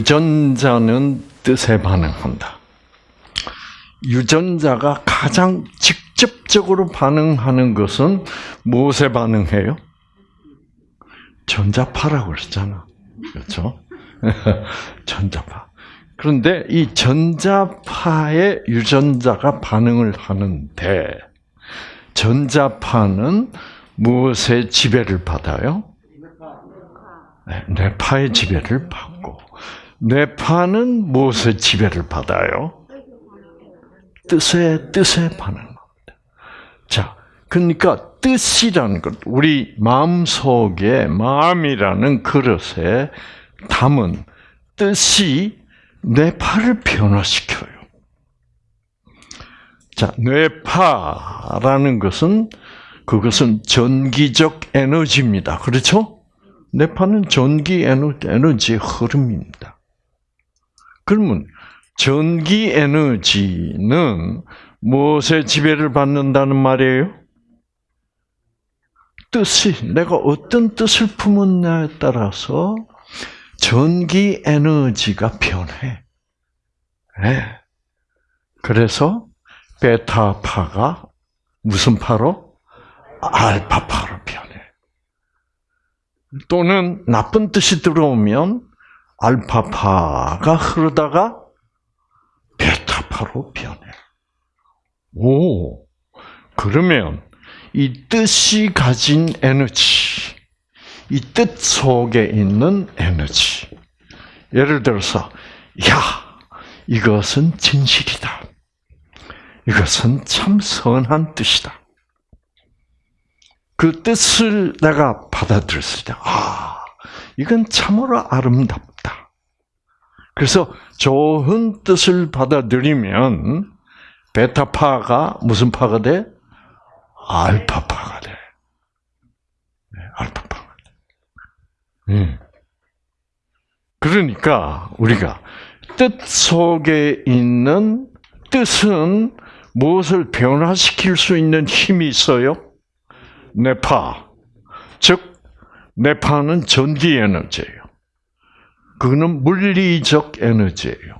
유전자는 뜻에 반응한다. 유전자가 가장 직접적으로 반응하는 것은 무엇에 반응해요? 전자파라고 그랬잖아. 그렇죠? 전자파. 그런데 이 전자파에 유전자가 반응을 하는데 전자파는 무엇의 지배를 받아요? 네, 뇌파의 지배를 받고 뇌파는 무엇의 지배를 받아요? 뜻의 뜻에 반응합니다. 자, 그러니까 뜻이라는 것, 우리 마음 속에 마음이라는 그릇에 담은 뜻이 뇌파를 변화시켜요. 자, 뇌파라는 것은 그것은 전기적 에너지입니다. 그렇죠? 뇌파는 전기 에너지의 흐름입니다. 그러면 전기 에너지는 무엇의 지배를 받는다는 말이에요? 뜻이 내가 어떤 뜻을 품었냐에 따라서 전기 에너지가 변해. 네. 그래서 베타파가 무슨 파로? 알파파로 변해. 또는 나쁜 뜻이 들어오면 알파파가 흐르다가 베타파로 변해. 오, 그러면 이 뜻이 가진 에너지, 이 뜻 속에 있는 에너지. 예를 들어서, 야, 이것은 진실이다. 이것은 참 선한 뜻이다. 그 뜻을 내가 받아들였을 때, 아, 이건 참으로 아름답다. 그래서 좋은 뜻을 받아들이면 베타파가 무슨 파가 돼? 알파파가 돼. 네, 알파파가 돼. 음. 그러니까 우리가 뜻 속에 있는 뜻은 무엇을 변화시킬 수 있는 힘이 있어요? 뇌파. 즉, 뇌파는 전기 에너지예요. 그거는 물리적 에너지예요.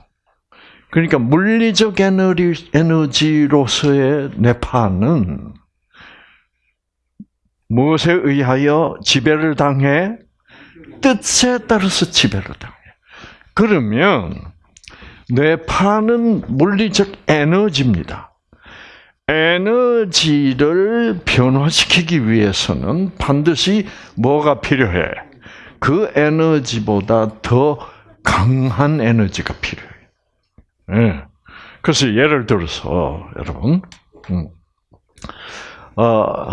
그러니까 물리적 에너지, 에너지로서의 뇌파는 무엇에 의하여 지배를 당해? 뜻에 따라서 지배를 당해. 그러면 뇌파는 물리적 에너지입니다. 에너지를 변화시키기 위해서는 반드시 뭐가 필요해? 그 에너지보다 더 강한 에너지가 필요해. 네. 그래서 예를 들어서 여러분, 음, 어,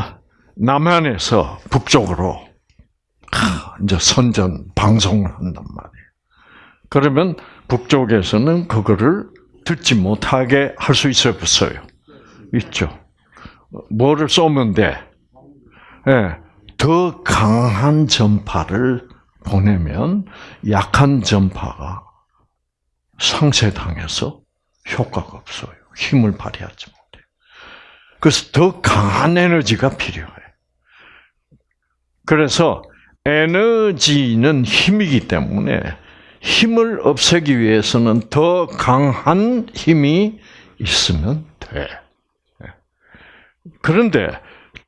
남한에서 북쪽으로 이제 선전 방송을 한단 말이에요. 그러면 북쪽에서는 그거를 듣지 못하게 할 수 있어요, 없어요? 있죠. 뭐를 쏘면 돼? 네, 더 강한 전파를 보내면 약한 전파가 상쇄당해서 효과가 없어요. 힘을 발휘하지 못해. 그래서 더 강한 에너지가 필요해. 그래서 에너지는 힘이기 때문에 힘을 없애기 위해서는 더 강한 힘이 있으면 돼. 그런데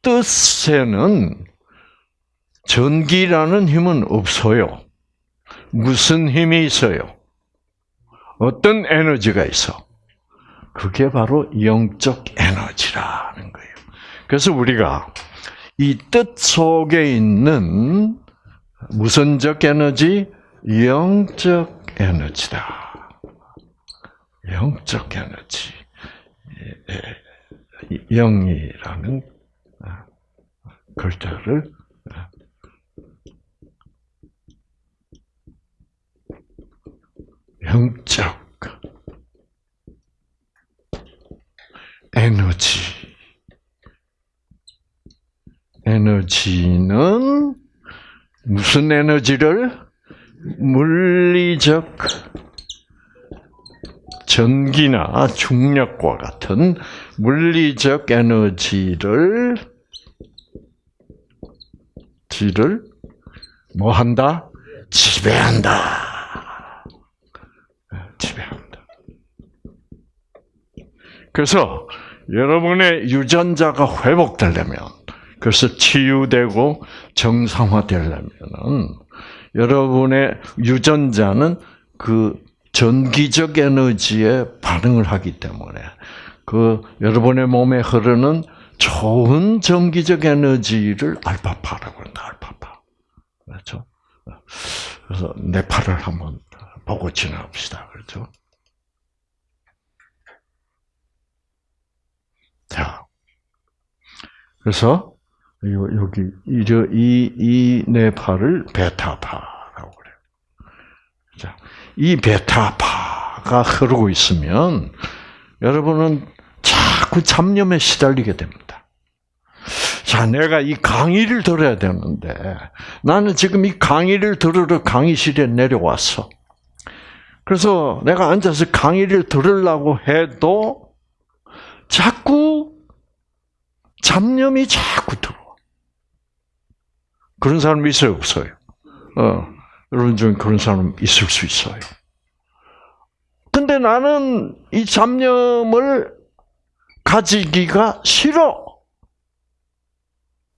뜻에는 전기라는 힘은 없어요. 무슨 힘이 있어요? 어떤 에너지가 있어? 그게 바로 영적 에너지라는 거예요. 그래서 우리가 이 뜻 속에 있는 무선적 에너지, 영적 에너지다. 영적 에너지. 영이라는 글자를 영적 에너지. 에너지는 무슨 에너지를? 물리적 전기나 중력과 같은 물리적 에너지를 지를 뭐 한다? 지배한다. 그래서 여러분의 유전자가 회복되려면, 그래서 치유되고 정상화되려면은 여러분의 유전자는 그 전기적 에너지에 반응을 하기 때문에 그 여러분의 몸에 흐르는 좋은 전기적 에너지를 알파파라고 한다. 알파파. 그렇죠? 그래서 뇌파를 한번 보고 지나갑시다. 그렇죠? 자, 그래서 여기 이이 뇌파를 베타파라고 그래요. 자, 이 베타파가 흐르고 있으면 여러분은 자꾸 잡념에 시달리게 됩니다. 자, 내가 이 강의를 들어야 되는데 나는 지금 이 강의를 들으러 강의실에 내려왔어. 그래서 내가 앉아서 강의를 들으려고 해도 자꾸 잡념이 자꾸 들어와. 그런 사람 있어요, 없어요? 어, 여러분 중에 그런 사람 있을 수 있어요. 근데 나는 이 잡념을 가지기가 싫어.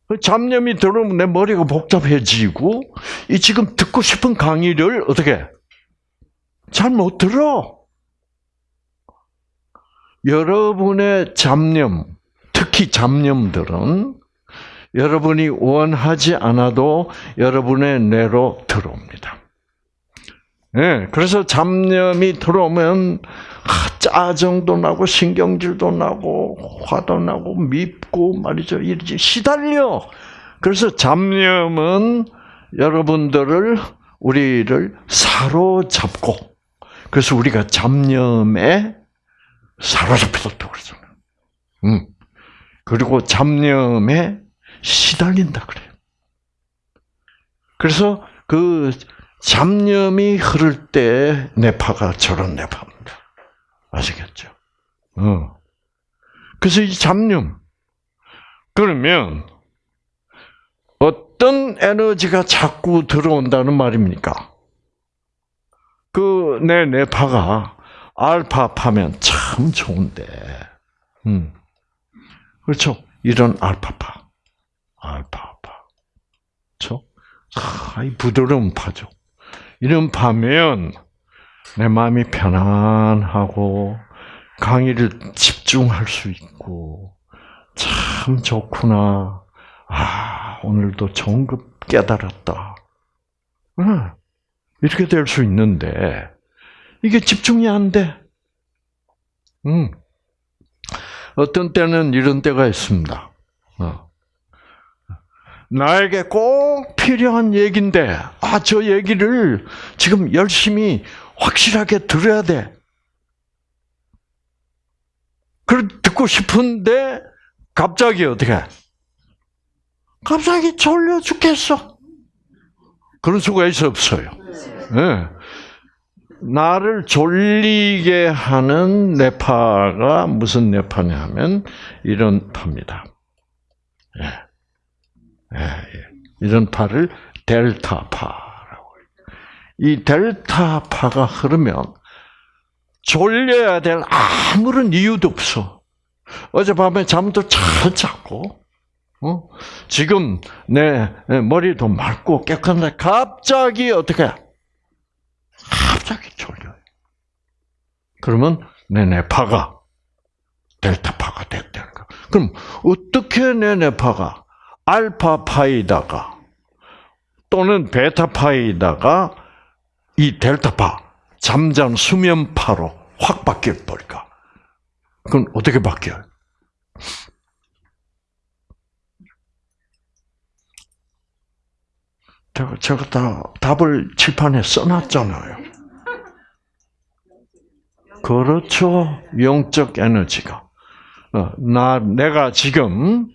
그 잡념이 들어오면 내 머리가 복잡해지고, 이 지금 듣고 싶은 강의를 어떻게 잘 못 들어. 여러분의 잡념, 특히 잡념들은 여러분이 원하지 않아도 여러분의 뇌로 들어옵니다. 네, 그래서 잡념이 들어오면 아, 짜증도 나고 신경질도 나고 화도 나고 밉고 말이죠. 이러지 시달려. 그래서 잡념은 여러분들을 우리를 사로잡고 그래서 우리가 잡념에 사로잡혔다고 그러잖아요. 음. 그리고 잡념에 시달린다 그래요. 그래서 그 잡념이 흐를 때 뇌파가 저런 뇌파입니다. 아시겠죠? 어. 그래서 이 잡념 그러면 어떤 에너지가 자꾸 들어온다는 말입니까? 그 내 뇌파가 알파파면 참 좋은데, 음. 그렇죠? 이런 알파파, 알파파, 그렇죠? 아, 이 부드러운 파죠. 이런 파면 내 마음이 편안하고 강의를 집중할 수 있고 참 좋구나. 아 오늘도 것 깨달았다. 이렇게 될 수 있는데 이게 집중이 안 돼. 음. 어떤 때는 이런 때가 있습니다. 어. 나에게 꼭 필요한 얘기인데, 아, 저 얘기를 지금 열심히 확실하게 들어야 돼. 그걸 듣고 싶은데, 갑자기 어떻게? 갑자기 졸려 죽겠어. 그런 수가 있어, 없어요? 네. 나를 졸리게 하는 뇌파가 무슨 뇌파냐 하면 이런 파입니다. 예. 예, 예. 이런 파를 델타파라고. 이 델타파가 흐르면 졸려야 될 아무런 이유도 없어. 어젯밤에 잠도 잘 잤고, 어? 지금 내 머리도 맑고 깨끗한데 갑자기 어떻게 갑자기 졸려요. 그러면 내 뇌파가 델타파가 됐다는 거. 그럼 어떻게 내 뇌파가 알파파이다가 또는 베타파이다가 이 델타파 잠잠 수면파로 확 바뀔 버릴까? 그럼 어떻게 바뀌어요? 제가, 제가 다 답을 칠판에 써놨잖아요. 그렇죠. 영적 에너지가. 어, 나, 내가 지금,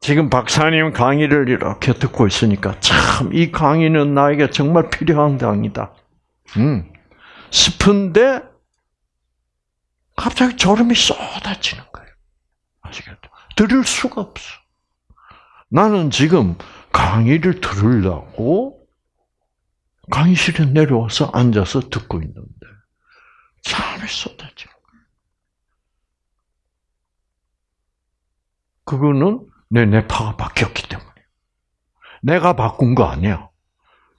지금 박사님 강의를 이렇게 듣고 있으니까 참, 이 강의는 나에게 정말 필요한 강의다. 음. 싶은데, 갑자기 졸음이 쏟아지는 거예요. 아시겠죠? 들을 수가 없어. 나는 지금 강의를 들으려고 강의실에 내려와서 앉아서 듣고 있는데 잠이 쏟아지고 그거는 내 뇌파가 바뀌었기 때문에. 내가 바꾼 거 아니야.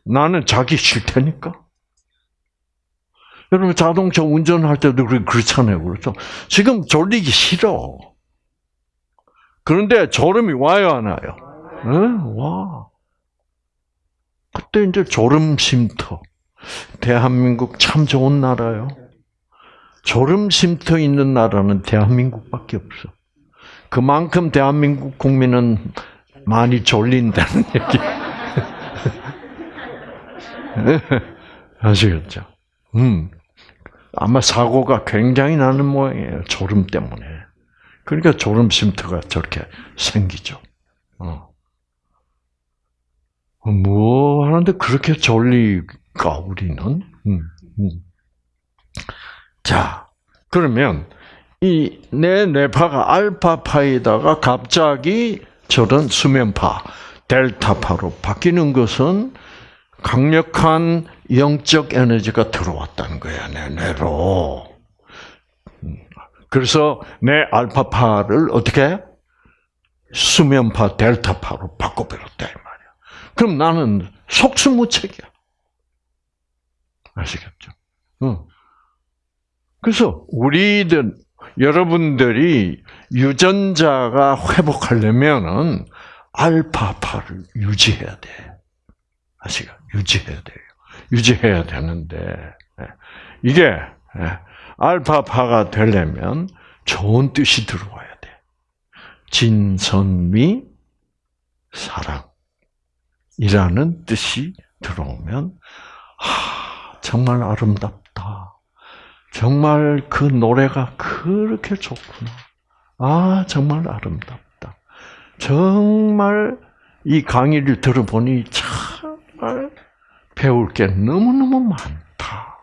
나는 자기 싫다니까. 여러분 자동차 운전할 때도 그렇잖아요. 그렇죠? 지금 졸리기 싫어. 그런데 졸음이 와요, 안 와요? 응? 와. 그때 이제 졸음 쉼터. 대한민국 참 좋은 나라요. 졸음 쉼터 있는 나라는 대한민국밖에 없어. 그만큼 대한민국 국민은 많이 졸린다는 얘기. 아시겠죠? 음. 아마 사고가 굉장히 나는 모양이에요. 졸음 때문에. 그러니까 졸음 쉼터가 저렇게 생기죠. 어. 뭐 하는데 그렇게 졸리까 우리는? 음, 음. 자, 그러면 이 내 뇌파가 알파파에다가 갑자기 저런 수면파 델타파로 바뀌는 것은 강력한 영적 에너지가 들어왔다는 거야, 내 뇌로. 그래서 내 알파파를 어떻게? 수면파 델타파로 바꿔버렸다, 이 말이야. 그럼 나는 속수무책이야. 아시겠죠? 응. 그래서 우리들, 여러분들이 유전자가 회복하려면은 알파파를 유지해야 돼. 아시가? 유지해야 돼요. 유지해야 되는데, 예. 이게, 예. 알파파가 되려면 좋은 뜻이 들어와야 돼. 진선미, 사랑이라는 뜻이 들어오면, 하, 정말 아름답다. 정말 그 노래가 그렇게 좋구나. 아, 정말 아름답다. 정말 이 강의를 들어보니 정말 배울 게 너무너무 많다.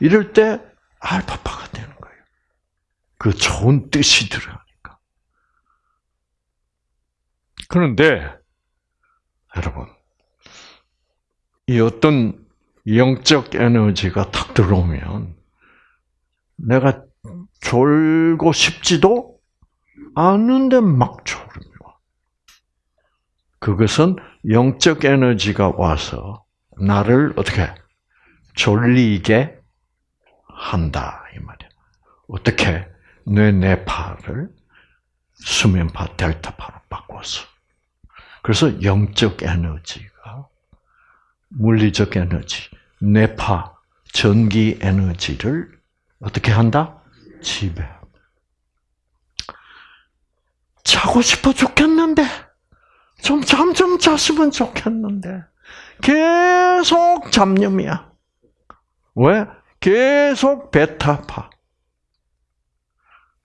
이럴 때 알파파가 되는 거예요. 그 좋은 뜻이 들어가니까. 그런데 여러분, 이 어떤 영적 에너지가 탁 들어오면 내가 졸고 싶지도 않은데 막 졸음이 와. 그것은 영적 에너지가 와서 나를 어떻게 졸리게 한다 이 말이야. 어떻게 뇌 뇌파를 수면파 델타파로 바꿔서. 그래서 영적 에너지가 물리적 에너지, 뇌파 전기 에너지를 어떻게 한다? 지배. 자고 싶어 죽겠는데 좀 잠 좀 잤으면 좋겠는데 계속 잡념이야. 왜? 계속 베타파.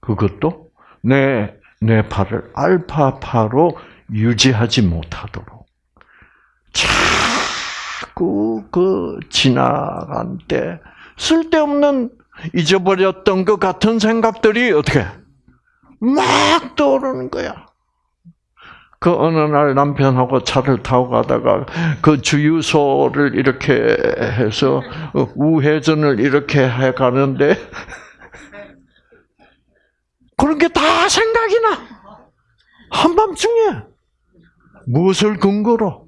그것도 내, 내 파를 알파파로 유지하지 못하도록 자꾸 그 지나간 때 쓸데없는 잊어버렸던 것 같은 생각들이 어떻게 막 떠오르는 거야. 그 어느 날 남편하고 차를 타고 가다가 그 주유소를 이렇게 해서 우회전을 이렇게 해 가는데 그런 게 다 생각이 나. 한밤중에 무엇을 근거로?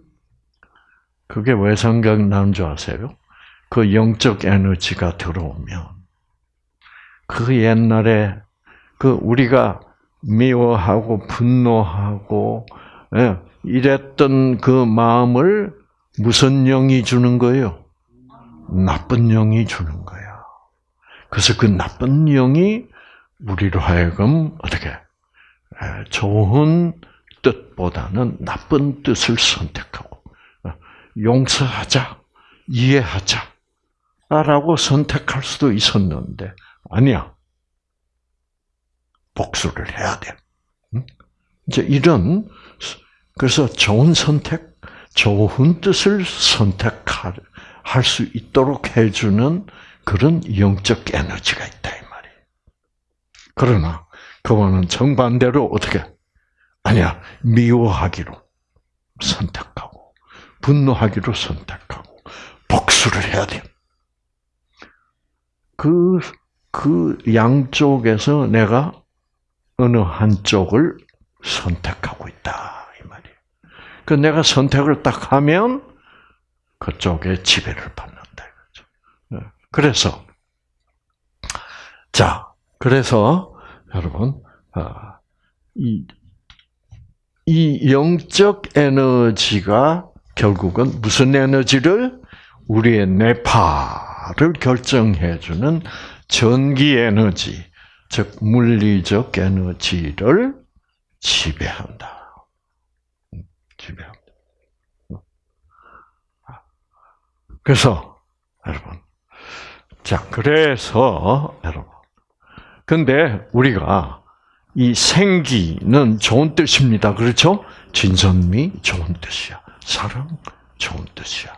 그게 왜 생각나는 줄 아세요? 그 영적 에너지가 들어오면 그 옛날에 그 우리가 미워하고 분노하고 예, 이랬던 그 마음을 무슨 영이 주는 거예요? 나쁜 영이 주는 거야. 그래서 그 나쁜 영이 우리로 하여금 어떻게 예, 좋은 뜻보다는 나쁜 뜻을 선택하고 어, 용서하자, 이해하자, 라고 선택할 수도 있었는데 아니야. 복수를 해야 돼. 이제 이런 그래서 좋은 선택, 좋은 뜻을 선택할 수 있도록 해주는 그런 영적 에너지가 있다 이 말이에요. 그러나 그거는 정반대로 어떻게 아니야 미워하기로 선택하고 분노하기로 선택하고 복수를 해야 돼. 그, 그 양쪽에서 내가 어느 한쪽을 선택하고 있다 이 말이에요. 그 내가 선택을 딱 하면 그쪽에 지배를 받는다 이거죠. 네. 그래서 자 그래서 여러분 아, 이, 이 영적 에너지가 결국은 무슨 에너지를 우리의 뇌파를 결정해주는 전기 에너지, 즉 물리적 에너지를 지배한다. 음, 지배합니다. 그래서 여러분, 자 그래서 여러분, 근데 우리가 이 생기는 좋은 뜻입니다. 그렇죠? 진선미 좋은 뜻이야. 사랑 좋은 뜻이야.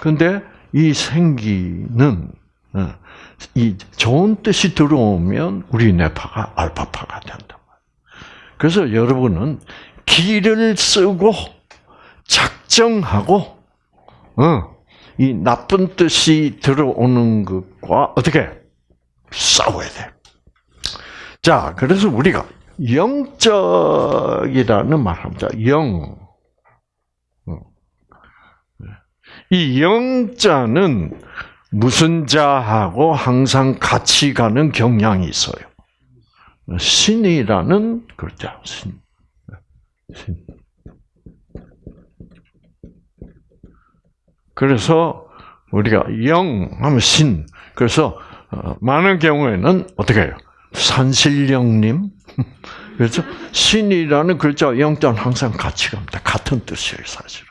근데 이 생기는 어, 이 좋은 뜻이 들어오면 우리 뇌파가 알파파가 된다. 그래서 여러분은 기를 쓰고 작정하고 어, 이 나쁜 뜻이 들어오는 것과 어떻게 싸워야 돼. 자, 그래서 우리가 영적이라는 말합니다. 영. 이 영자는 무슨 자하고 항상 같이 가는 경향이 있어요. 신이라는 글자, 신. 신. 그래서 우리가 영 하면 신. 그래서 어, 많은 경우에는 어떻게 해요? 산신령님. 그렇죠? 신이라는 글자 영자는 항상 같이 갑니다. 같은 뜻이에요, 사실은.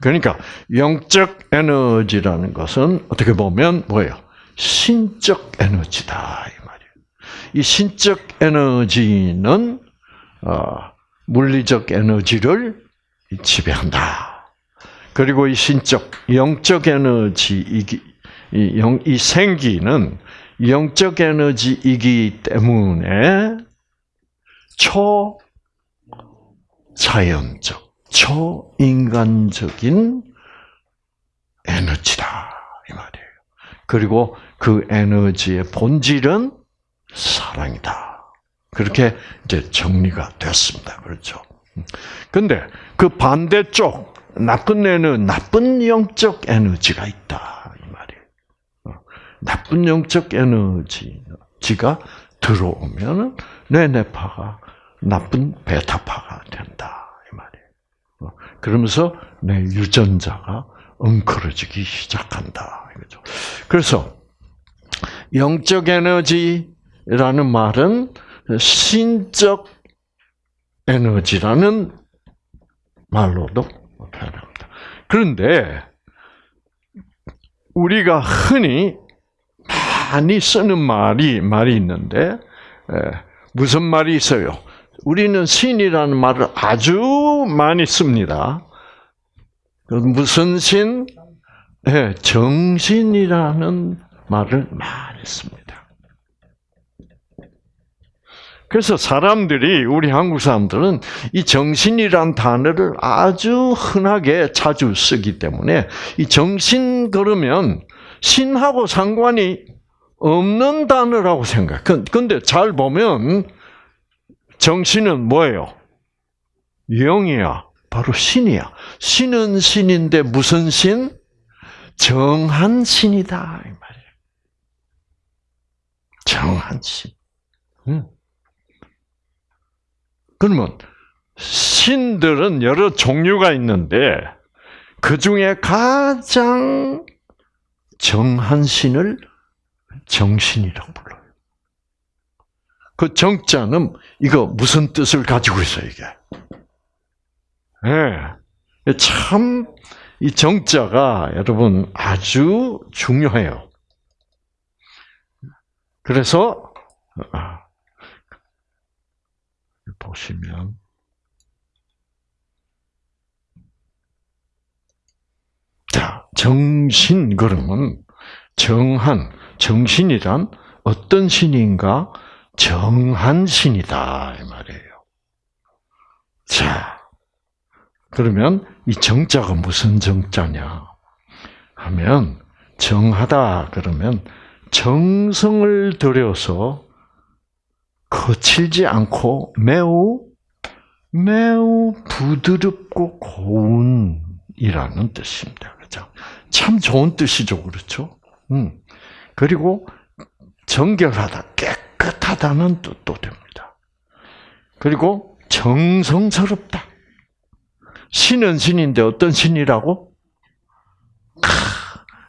그러니까 영적 에너지라는 것은 어떻게 보면 뭐예요? 신적 에너지다 이 말이에요. 이 신적 에너지는 어, 물리적 에너지를 지배한다. 그리고 이 신적 영적 에너지 이, 영, 이 생기는 영적 에너지이기 때문에 초자연적 초인간적인 에너지다 이 말이에요. 그리고 그 에너지의 본질은 사랑이다. 그렇게 이제 정리가 됐습니다. 그렇죠. 근데 그 반대쪽 나쁜 애는 나쁜 영적 에너지가 있다 이 말이에요. 어, 나쁜 영적 에너지가 들어오면은 내 뇌파가 나쁜 베타파가 된다. 그러면서 내 유전자가 엉클어지기 시작한다. 이거죠. 그래서 영적 에너지라는 말은 신적 에너지라는 말로도 표현합니다. 그런데 우리가 흔히 많이 쓰는 말이 말이 있는데 무슨 말이 있어요? 우리는 신이라는 말을 아주 많이 씁니다. 무슨 신? 네, 정신이라는 말을 많이 씁니다. 그래서 사람들이 우리 한국 사람들은 이 정신이란 단어를 아주 흔하게 자주 쓰기 때문에 이 정신 그러면 신하고 상관이 없는 단어라고 생각. 근데 잘 보면 정신은 뭐예요? 영이야. 바로 신이야. 신은 신인데 무슨 신? 정한 신이다. 이 말이에요. 정한 신. 응. 그러면 신들은 여러 종류가 있는데 그 중에 가장 정한 신을 정신이라고. 그 정자는 이거 무슨 뜻을 가지고 있어요, 이게? 예. 네. 참, 이 정자가 여러분 아주 중요해요. 그래서, 아, 보시면, 자, 정신, 그러면, 정한, 정신이란 어떤 신인가? 정한 신이다 이 말이에요. 자, 그러면 이 정자가 무슨 정자냐 하면 정하다 그러면 정성을 들여서 거칠지 않고 매우 매우 부드럽고 고운이라는 뜻입니다. 그죠? 참 좋은 뜻이죠, 그렇죠? 음. 그리고 정결하다, 깨끗 하다는 뜻도 됩니다. 그리고 정성스럽다. 신은 신인데 어떤 신이라고?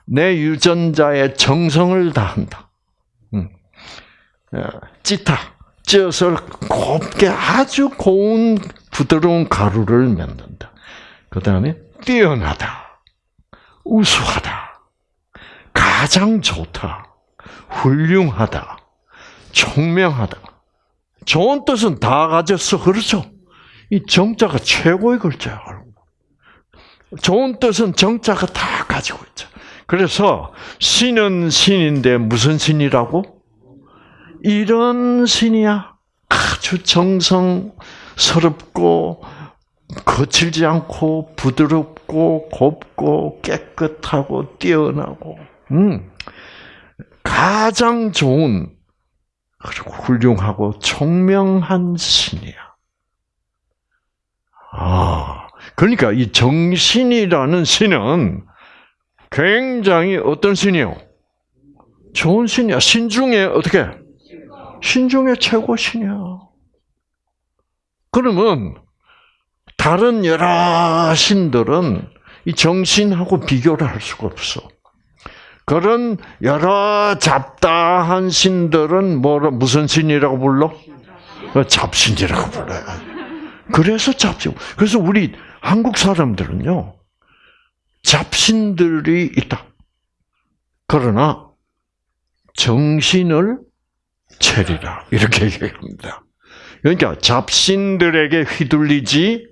내 유전자의 정성을 다한다. 음. 찌타, 쪄서 곱게 아주 고운 부드러운 가루를 만든다. 그 다음에 뛰어나다, 우수하다, 가장 좋다, 훌륭하다, 총명하다. 좋은 뜻은 다 가졌어, 그렇죠? 이 정자가 최고의 글자야. 좋은 뜻은 정자가 다 가지고 있죠. 그래서 신은 신인데 무슨 신이라고? 이런 신이야. 아주 정성스럽고 거칠지 않고 부드럽고 곱고 깨끗하고 뛰어나고 음. 가장 좋은 그리고 훌륭하고 총명한 신이야. 아, 그러니까 이 정신이라는 신은 굉장히 어떤 신이요? 좋은 신이야. 신 중에 어떻게? 신 중에 최고 신이야. 그러면 다른 여러 신들은 이 정신하고 비교를 할 수가 없어. 그런 여러 잡다한 신들은 뭐라 무슨 신이라고 불러? 잡신이라고 불러요. 그래서 잡신. 그래서 우리 한국 사람들은요 잡신들이 있다. 그러나 정신을 체리라 이렇게 얘기합니다. 그러니까 잡신들에게 휘둘리지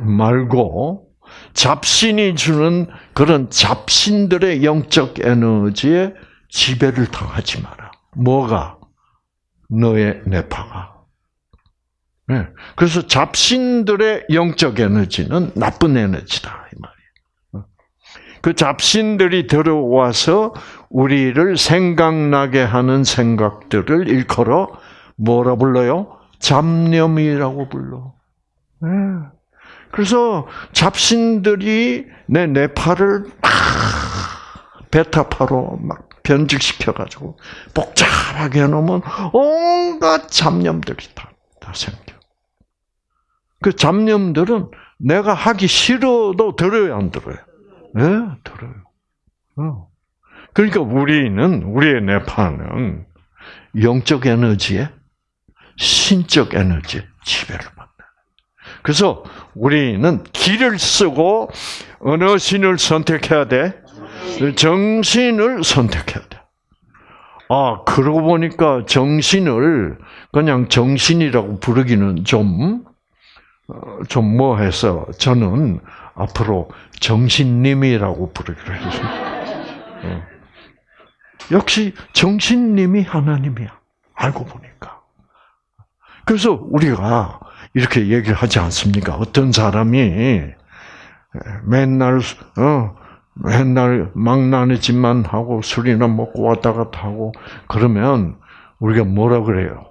말고 잡신이 주는 그런 잡신들의 영적 에너지에 지배를 당하지 마라. 뭐가 너의 내파가. 네. 그래서 잡신들의 영적 에너지는 나쁜 에너지다 이 말이에요. 그 잡신들이 들어와서 우리를 생각나게 하는 생각들을 일컬어 뭐라 불러요? 잡념이라고 불러. 네. 그래서 잡신들이 내 뇌파를 막 베타파로 막 변질시켜가지고 복잡하게 해놓으면 온갖 잡념들이 다, 다 생겨. 그 잡념들은 내가 하기 싫어도 들어요, 안 들어요? 네, 들어요. 어. 그러니까 우리는, 우리의 뇌파는 영적 에너지에 신적 에너지에 지배를 받는 그래서 우리는 길을 쓰고 어느 신을 선택해야 돼? 정신을 선택해야 돼. 아, 그러고 보니까 정신을 그냥 정신이라고 부르기는 좀, 어, 좀 뭐해서 저는 앞으로 정신님이라고 부르기로 했습니다. 어. 역시 정신님이 하나님이야. 알고 보니까. 그래서 우리가 이렇게 얘기를 하지 않습니까? 어떤 사람이 맨날 어 맨날 망나니 집만 하고 술이나 먹고 왔다 갔다 하고 그러면 우리가 뭐라 그래요?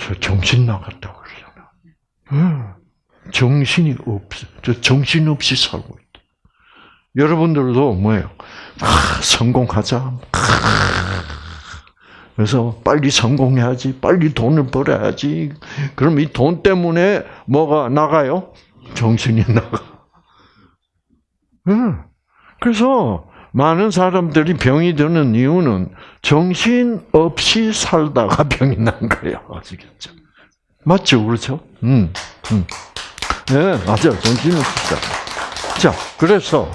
저 정신 나갔다고 그러잖아. 정신이 없, 저 정신 없이 살고 있다. 여러분들도 뭐예요? 아, 성공하자. 아, 그래서 빨리 성공해야지, 빨리 돈을 벌어야지. 그럼 이 돈 때문에 뭐가 나가요? 정신이 나가. 응. 그래서 많은 사람들이 병이 드는 이유는 정신 없이 살다가 병이 난 거예요. 아시겠죠? 맞죠? 그렇죠? 음, 음. 네, 맞아요. 정신 없이 살다. 자, 그래서,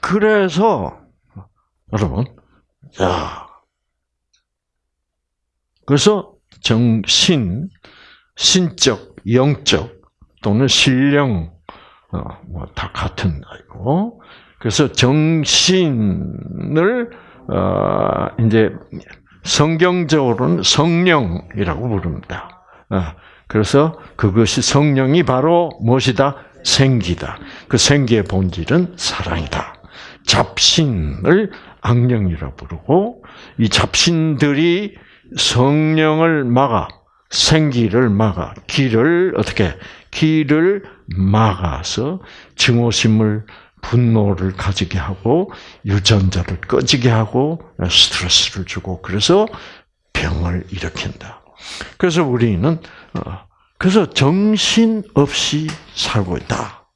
그래서, 여러분, 자, 그래서 정신, 신적, 영적 또는 신령 어, 뭐다 같은 거고. 그래서 정신을 어, 이제 성경적으로는 성령이라고 부릅니다. 어, 그래서 그것이 성령이 바로 무엇이다? 생기다. 그 생기의 본질은 사랑이다. 잡신을 악령이라 부르고 이 잡신들이 성령을 막아 생기를 막아 길을 어떻게 길을 막아서 증오심을 분노를 가지게 하고 유전자를 꺼지게 하고 스트레스를 주고 그래서 병을 일으킨다. 그래서 우리는 어, 그래서 정신 없이 살고 있다.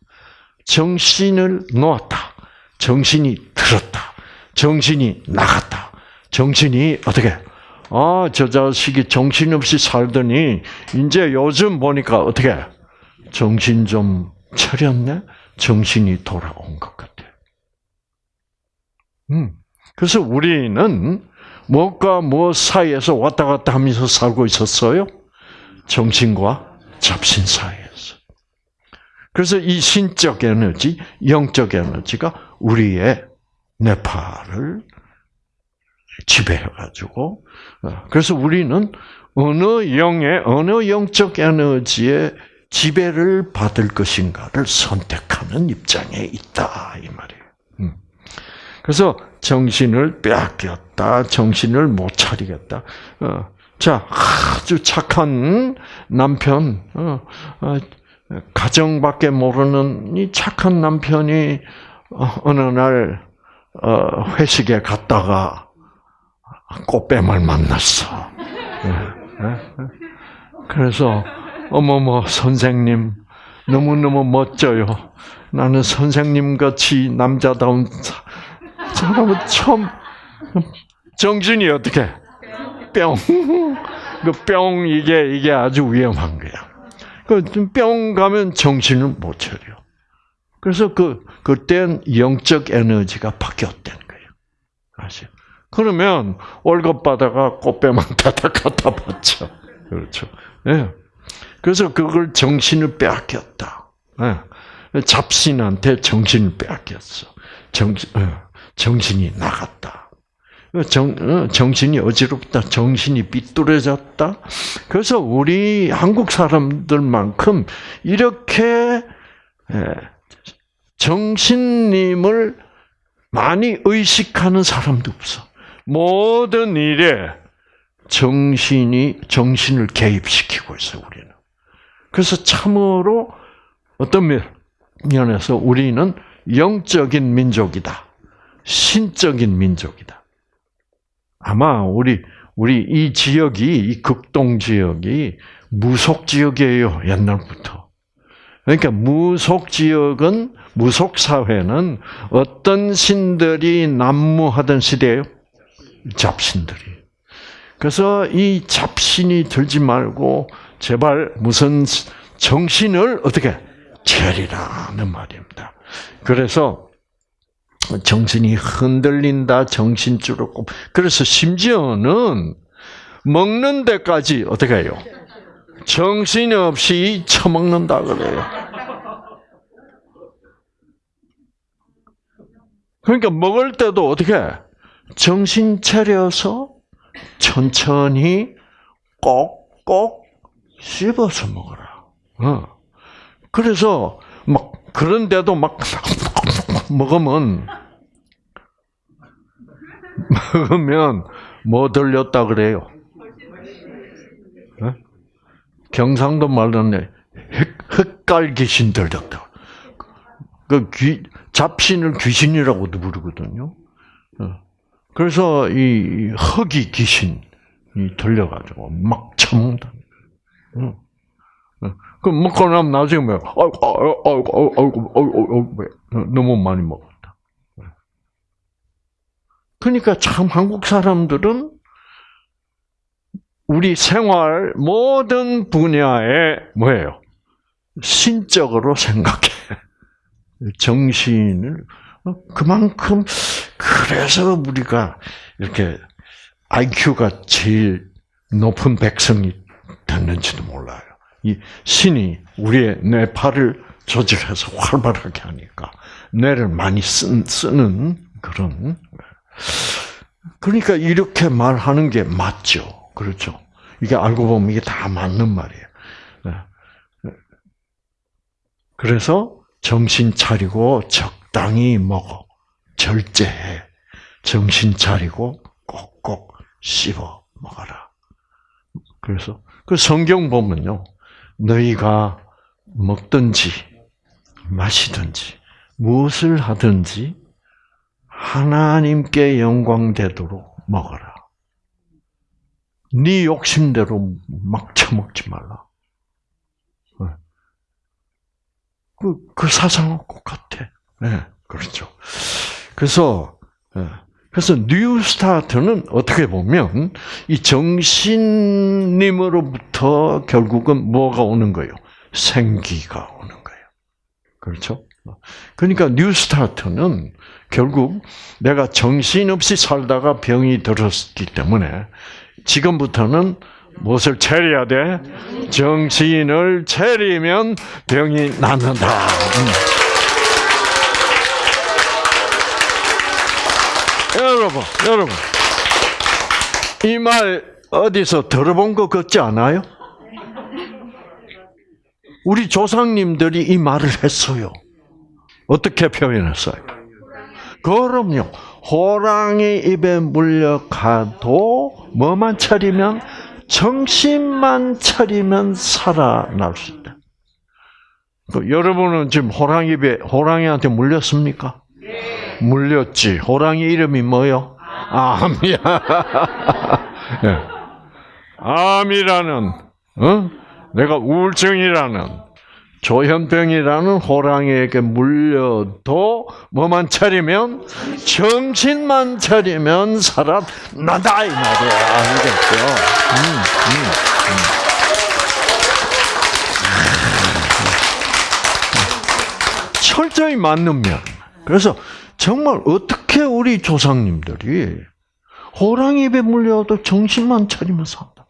정신을 놓았다. 정신이 들었다. 정신이 나갔다. 정신이 어떻게? 아, 저 자식이 정신없이 살더니 이제 요즘 보니까 어떻게? 정신 좀 차렸네. 정신이 돌아온 것 같아. 음. 그래서 우리는 무엇과 무엇 사이에서 왔다 갔다 하면서 살고 있었어요? 정신과 잡신 사이에서. 그래서 이 신적 에너지, 영적 에너지가 우리의 뇌파를 지배해가지고, 어, 그래서 우리는 어느 영의, 어느 영적 에너지의 지배를 받을 것인가를 선택하는 입장에 있다, 이 말이에요. 음. 그래서 정신을 빼앗겼다, 정신을 못 차리겠다. 어, 자, 아주 착한 남편, 어, 가정밖에 모르는 이 착한 남편이 어느 날 회식에 갔다가 꽃뱀을 만났어. 그래서 어머머 선생님 너무너무 멋져요. 나는 선생님 같이 남자다운 사람은 처음 정신이 어떻게 뿅. 그 뿅 이게 이게 아주 위험한 거야. 그 뿅 가면 정신을 못 차려. 그래서 그 그땐 영적 에너지가 바뀌었다는 거예요. 아시? 그러면 월급 받아가 꽃뱀만 다다 갖다 받죠. 그렇죠. 예. 네. 그래서 그걸 정신을 빼앗겼다. 네. 잡신한테 정신을 빼앗겼어. 정, 어, 정신이 나갔다. 정, 어, 정신이 어지럽다. 정신이 삐뚤어졌다. 그래서 우리 한국 사람들만큼 이렇게 정신님을 많이 의식하는 사람도 없어. 모든 일에 정신이 정신을 개입시키고 있어 우리는. 그래서 참으로 어떤 면에서 우리는 영적인 민족이다. 신적인 민족이다. 아마 우리 우리 이 지역이 이 극동 지역이 무속 지역이에요 옛날부터. 그러니까 무속 지역은 무속 사회는 어떤 신들이 난무하던 시대예요? 잡신들이. 그래서 이 잡신이 들지 말고 제발 무슨 정신을 어떻게 차리라는 말입니다. 그래서 정신이 흔들린다, 정신줄을 꼽. 그래서 심지어는 먹는 데까지 어떻게 해요? 정신 없이 처먹는다 그래요. 그러니까 먹을 때도 어떻게 정신 차려서 천천히 꼭꼭 씹어서 먹어라. 어. 그래서 막 그런데도 막 먹으면 먹으면 뭐 들렸다 그래요? 네? 경상도 말로는 흑갈 귀신 들렸다. 그 귀, 잡신을 귀신이라고도 부르거든요. 어. 그래서 이 흑이 귀신이 들려가지고 막 참는다. 그 먹고 나면 나중에 뭐, 아이고, 아이고, 아이고, 아이고, 아이고, 아이고, 너무 많이 먹었다. 그러니까 참 한국 사람들은 우리 생활 모든 분야에 뭐예요? 신적으로 생각해. 정신을 그만큼 그래서 우리가 이렇게 IQ가 제일 높은 백성이 됐는지도 몰라요. 이 신이 우리의 뇌파를 조절해서 활발하게 하니까 뇌를 많이 쓴, 쓰는 그런 그러니까 이렇게 말하는 게 맞죠. 그렇죠. 이게 알고 보면 이게 다 맞는 말이에요. 네. 그래서 정신 차리고 적 당히 먹어. 절제해. 정신 차리고 꼭꼭 씹어 먹어라. 그래서 그 성경 보면요. 너희가 먹든지 마시든지 무엇을 하든지 하나님께 영광 되도록 먹어라. 네 욕심대로 막 처먹지 말라. 그, 그 사상은 똑같아. 네, 그렇죠. 그래서, 예, 그래서 New Start는 어떻게 보면 이 정신님으로부터 결국은 뭐가 오는 거예요? 생기가 오는 거예요. 그렇죠? 그러니까 New Start는 결국 내가 정신없이 살다가 병이 들었기 때문에 지금부터는 무엇을 차려야 돼? 정신을 차리면 병이 낫는다. 여러분, 여러분, 이 말 어디서 들어본 것 같지 않아요? 우리 조상님들이 이 말을 했어요. 어떻게 표현했어요? 그럼요. 호랑이 입에 물려가도 뭐만 차리면 정신만 차리면 살아날 수 있다. 그 여러분은 지금 호랑이 입에 호랑이한테 물렸습니까? 물렸지. 호랑이 이름이 뭐요? 암이야. 예. 암이라는 어? 내가 우울증이라는 조현병이라는 호랑이에게 물려도 뭐만 차리면 정신만 차리면 살아나다 이 말이야 알겠죠? 음, 음, 음. 철저히 맞는 면. 그래서 정말 어떻게 우리 조상님들이 호랑이 입에 물려도 정신만 차리면 산다.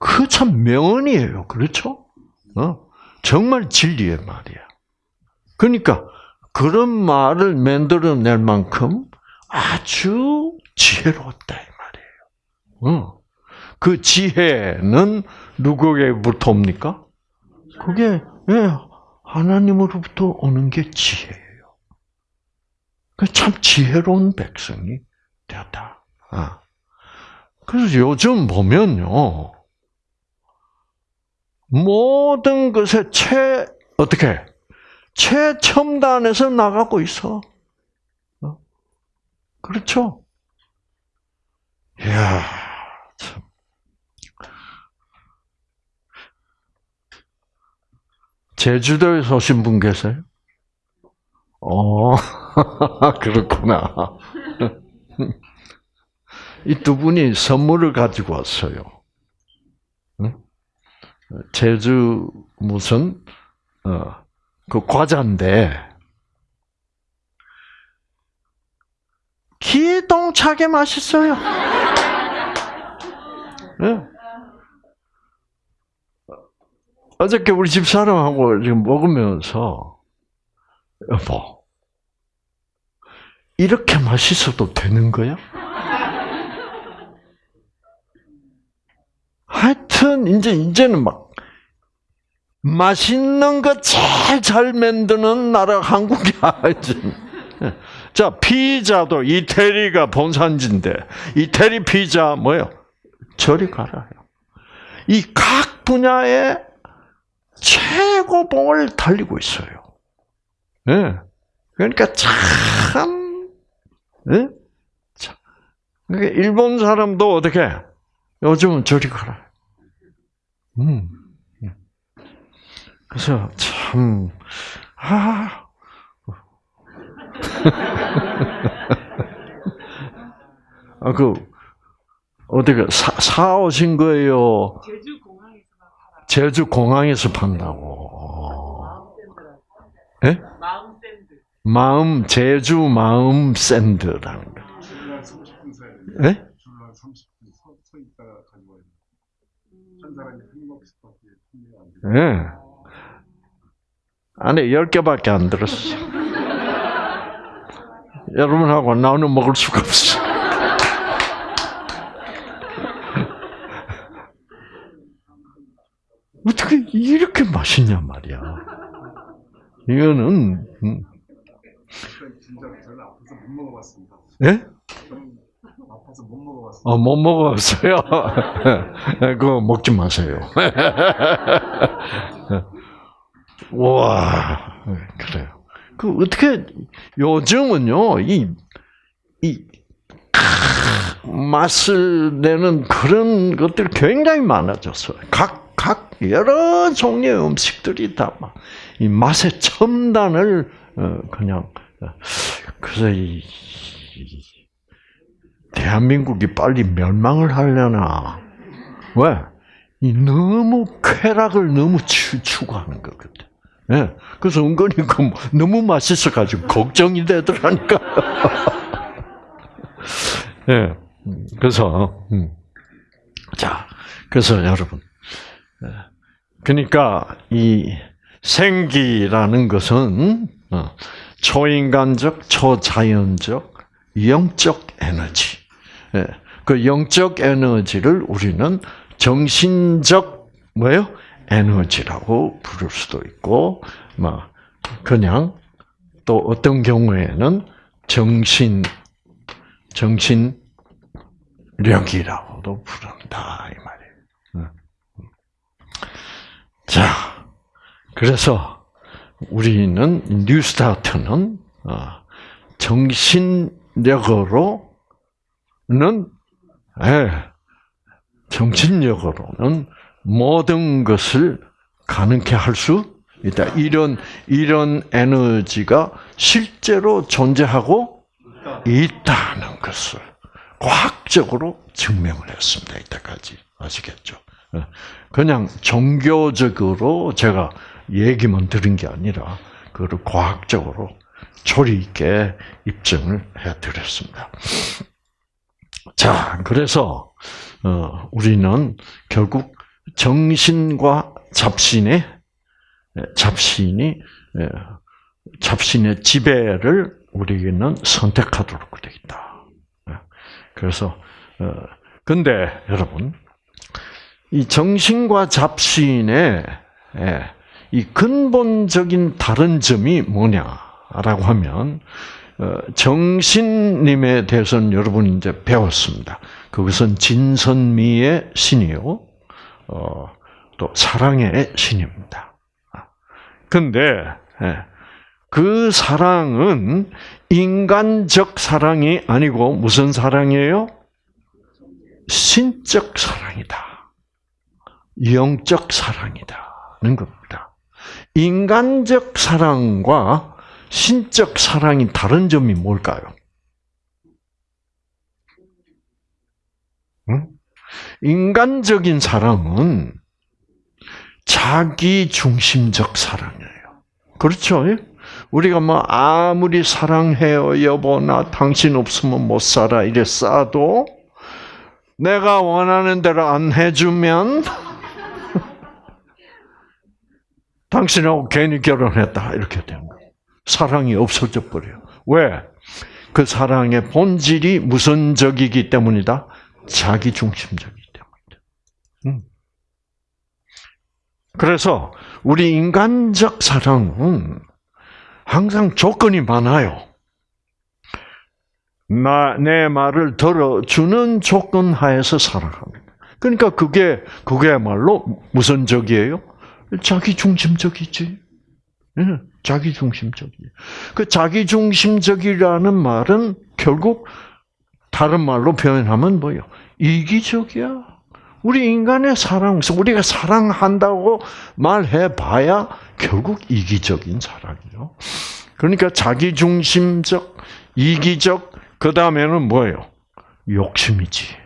그 참 명언이에요. 그렇죠? 어? 정말 진리의 말이야. 그러니까 그런 말을 만들어낼 만큼 아주 지혜로웠다 이 말이에요. 어. 그 지혜는 누구에게부터 옵니까? 그게 예, 하나님으로부터 오는 게 지혜예요. 그참 지혜로운 백성이 되었다. 아. 그래서 요즘 보면요. 모든 것에 최, 어떻게, 최첨단에서 나가고 있어. 어? 그렇죠? 이야, 참. 제주도에서 오신 분 계세요? 어, 그렇구나. 이 두 분이 선물을 가지고 왔어요. 제주 무슨 어그 과자인데 기똥차게 맛있어요. 네. 어저께 우리 집 사람하고 지금 먹으면서 여보 이렇게 맛있어도 되는 거야? 하여튼 이제 이제는 막 맛있는 거 제일 잘 만드는 나라 한국이야. 자 피자도 이태리가 본산지인데 이태리 피자 뭐요? 저리 가라요. 이 각 분야에 최고봉을 달리고 있어요. 네. 그러니까 참, 네? 참. 그러니까 일본 사람도 어떻게 요즘은 저리 가라. 음. 그래서 참, 아. 아, 그, 어디가, 사, 사오신 거예요? 제주 공항에서. 제주 공항에서 판다고. 예? 마음 샌드. 마음, 제주 마음 샌드라는 거. 줄만 30분 서. 예? 줄만 30분 서, 서 있다가 가지고 와요. 한 사람이 한 몫밖에 판매가 안 돼. 예. 안에 10개밖에 안 들었어. 여러분하고 나는 먹을 수가 없어. 어떻게 이렇게 맛있냐 말이야. 이거는 음, 진짜 앞에서 못 먹어봤습니다. 예? 아파서 못 먹어봤어요. 어, 못 먹었어요. 그거 먹지 마세요. 와, 그래요. 그 어떻게 요즘은요 이이 맛을 내는 그런 것들이 굉장히 많아졌어요. 각, 각 여러 종류의 음식들이 다이 맛의 첨단을 어, 그냥 어, 그래서 이, 이 대한민국이 빨리 멸망을 하려나 왜? 이 너무 쾌락을 너무 추, 추구하는 거거든. 예. 그래서 은근히 그 너무 맛있어 가지고 걱정이 되더라니까. 예. 음, 그래서, 음. 자, 그래서 여러분. 예. 그러니까 이 생기라는 것은 어, 초인간적, 초자연적, 영적 에너지. 예. 그 영적 에너지를 우리는 정신적 뭐요? 에너지라고 부를 수도 있고, 뭐 그냥 또 어떤 경우에는 정신 정신력이라고도 부른다 이 말이에요. 응. 자, 그래서 우리는 뉴스타트는 어, 정신력으로는 예, 정신력으로는 모든 것을 가능케 할 수 있다. 이런 이런 에너지가 실제로 존재하고 있다는 것을 과학적으로 증명을 했습니다. 이때까지 아시겠죠? 어, 그냥 종교적으로 제가 얘기만 들은 게 아니라 그걸 과학적으로 조리 있게 입증을 해드렸습니다. 자, 그래서 어, 우리는 결국 정신과 잡신의 잡신이 예, 잡신의 지배를 우리에게는 선택하도록 되어 있다. 예, 그래서 어, 근데 여러분 이 정신과 잡신의 예, 이 근본적인 다른 점이 뭐냐라고 하면 어, 정신님에 대해서는 여러분 이제 배웠습니다. 그것은 진선미의 신이요, 어, 또 사랑의 신입니다. 근데 예, 그 사랑은 인간적 사랑이 아니고 무슨 사랑이에요? 신적 사랑이다. 영적 사랑이다는 겁니다. 인간적 사랑과 신적 사랑이 다른 점이 뭘까요? 응? 인간적인 사랑은 자기 중심적 사랑이에요. 그렇죠? 우리가 뭐 아무리 사랑해요 여보 나 당신 없으면 못 살아 이래 싸도 내가 원하는 대로 안 해주면 당신하고 괜히 결혼했다 이렇게 되는 거예요. 사랑이 없어져 버려요. 왜? 그 사랑의 본질이 무선적이기 때문이다. 자기 중심적이기 때문이다. 음. 그래서 우리 인간적 사랑은 항상 조건이 많아요. 나, 내 말을 들어주는 조건 하에서 살아가는 그러니까 그게, 그게말로 무선적이에요? 자기 중심적이지. 네, 자기 중심적이. 그 자기 중심적이라는 말은 결국 다른 말로 표현하면 뭐요? 이기적이야. 우리 인간의 사랑, 우리가 사랑한다고 말해봐야 결국 이기적인 사랑이요. 그러니까 자기중심적, 이기적, 그 다음에는 뭐예요? 욕심이지.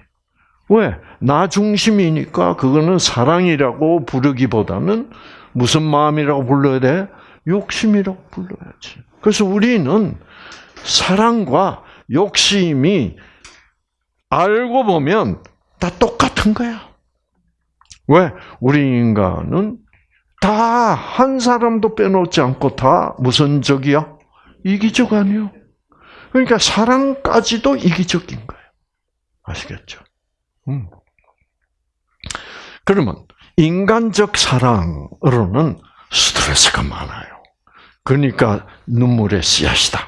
왜? 나 중심이니까 그거는 사랑이라고 부르기보다는 무슨 마음이라고 불러야 돼? 욕심이라고 불러야지. 그래서 우리는 사랑과 욕심이 알고 보면 다 똑같은 거야. 왜? 우리 인간은 다 한 사람도 빼놓지 않고 다 무슨 적이야? 이기적 아니요. 그러니까 사랑까지도 이기적인 거예요. 아시겠죠? 음. 그러면 인간적 사랑으로는 스트레스가 많아요. 그러니까 눈물의 씨앗이다.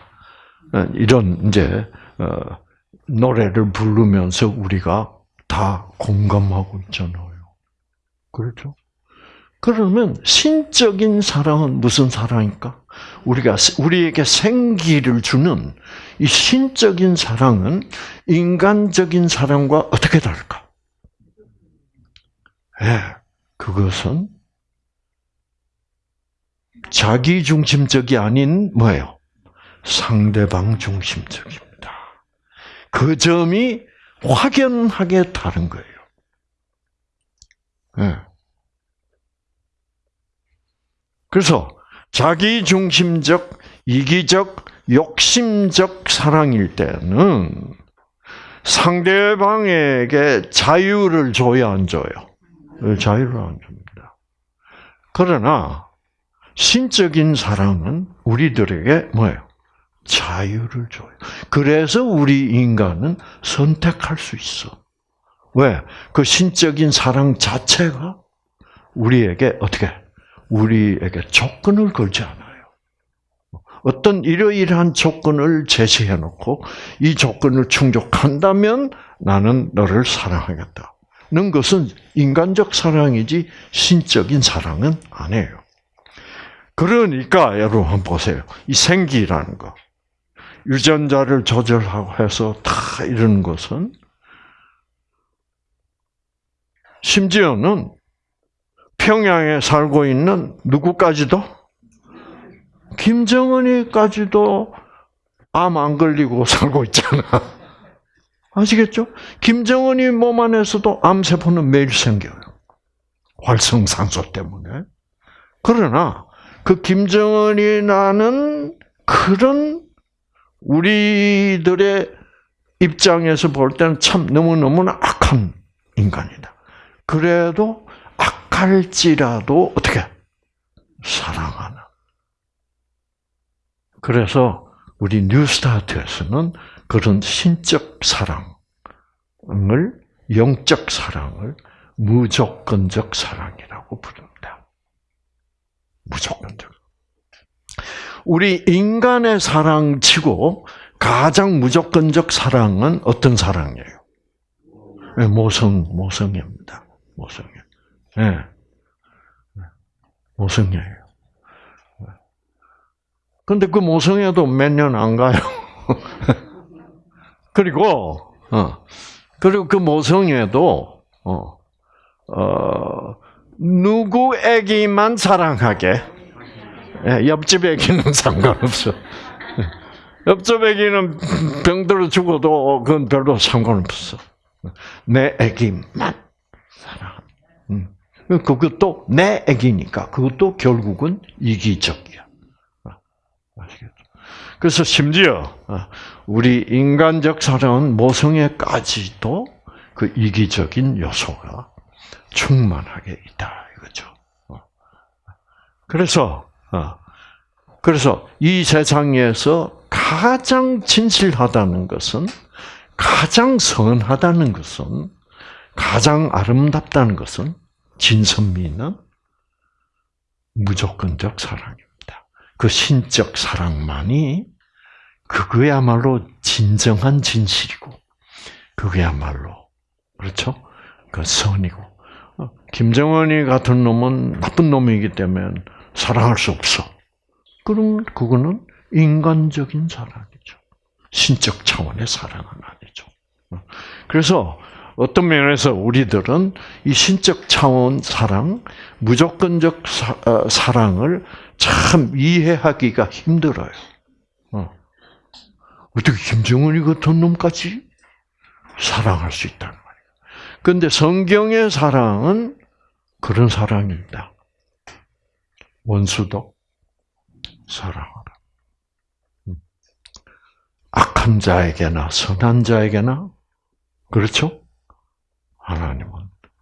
이런 이제 어, 노래를 부르면서 우리가 다 공감하고 있잖아요. 그렇죠? 그러면 신적인 사랑은 무슨 사랑일까? 우리가 우리에게 생기를 주는 이 신적인 사랑은 인간적인 사랑과 어떻게 다를까? 예, 그것은 자기 중심적이 아닌 뭐예요? 상대방 중심적입니다. 그 점이 확연하게 다른 거예요. 예. 그래서 자기 중심적, 이기적, 욕심적 사랑일 때는 상대방에게 자유를 줘야 안 줘요. 자유를 안 줍니다. 그러나 신적인 사랑은 우리들에게 뭐예요? 자유를 줘요. 그래서 우리 인간은 선택할 수 있어. 왜? 그 신적인 사랑 자체가 우리에게 어떻게? 우리에게 조건을 걸지 않아요. 어떤 이러이러한 조건을 제시해 놓고 이 조건을 충족한다면 나는 너를 사랑하겠다. 는 것은 인간적 사랑이지 신적인 사랑은 아니에요. 그러니까 여러분 보세요. 이 생기라는 거. 유전자를 조절하고 해서 다 이런 것은 심지어는 평양에 살고 있는 누구까지도 김정은이까지도 암 안 걸리고 살고 있잖아. 아시겠죠? 김정은이 몸 안에서도 암세포는 매일 생겨요. 활성산소 때문에. 그러나 그 김정은이 나는 그런 우리들의 입장에서 볼 때는 참 너무너무나 악한 인간이다. 그래도 악할지라도 어떻게 사랑하는. 그래서 우리 뉴스타트에서는 그런 신적 사랑을 영적 사랑을 무조건적 사랑이라고 부릅니다. 무조건적. 우리 인간의 사랑치고 가장 무조건적 사랑은 어떤 사랑이에요? 네, 모성, 모성입니다. 모성이. 예. 네. 모성이에요. 근데 그 모성애도 몇 년 안 가요. 그리고, 어, 그리고 그 모성애도, 어, 어, 누구에게만 사랑하게, 예, 옆집 애기는 상관없어. 옆집 애기는 병들어 죽어도 그건 별로 상관없어. 내 애기만 사랑. 음. 그것도 내 애기니까 그것도 결국은 이기적이야. 아시겠죠? 그래서 심지어 우리 인간적 사랑은 모성애까지도 그 이기적인 요소가 충만하게 있다 이거죠. 그래서 그래서 이 세상에서 가장 진실하다는 것은 가장 선하다는 것은 가장 아름답다는 것은 진선미는 무조건적 사랑입니다. 그 신적 사랑만이 그거야말로 진정한 진실이고 그거야말로 그렇죠? 그 선이고 어, 김정은이 같은 놈은 나쁜 놈이기 때문에 사랑할 수 없어. 그럼 그거는 인간적인 사랑이죠. 신적 차원의 사랑은 아니죠. 어, 그래서 어떤 면에서 우리들은 이 신적 차원 사랑, 무조건적 사, 어, 랑을참 이해하기가 힘들어요. 어. 떻게 김정은이 같은 놈까지 사랑할 수 있다는 말이에요. 그런데 성경의 사랑은 그런 사랑입니다. 원수도 사랑하라. 음. 악한 자에게나 선한 자에게나 그렇죠? 하나님은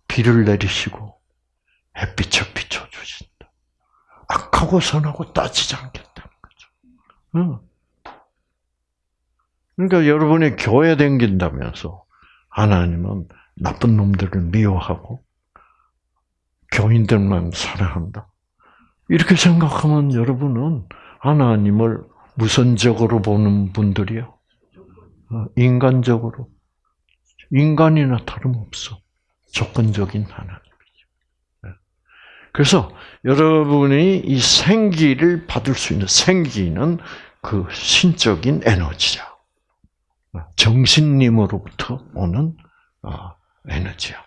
비를 내리시고 햇빛을 비춰주신다. 악하고 선하고 따지지 않겠다는 거죠. 응. 그러니까 여러분이 교회 댕긴다면서 하나님은 나쁜 놈들을 미워하고 교인들만 사랑한다. 이렇게 생각하면 여러분은 하나님을 무선적으로 보는 분들이요. 어, 인간적으로 인간이나 다름없어 조건적인 하나님이죠. 예. 그래서 여러분이 이 생기를 받을 수 있는 생기는 그 신적인 에너지야. 정신님으로부터 오는 어, 에너지야.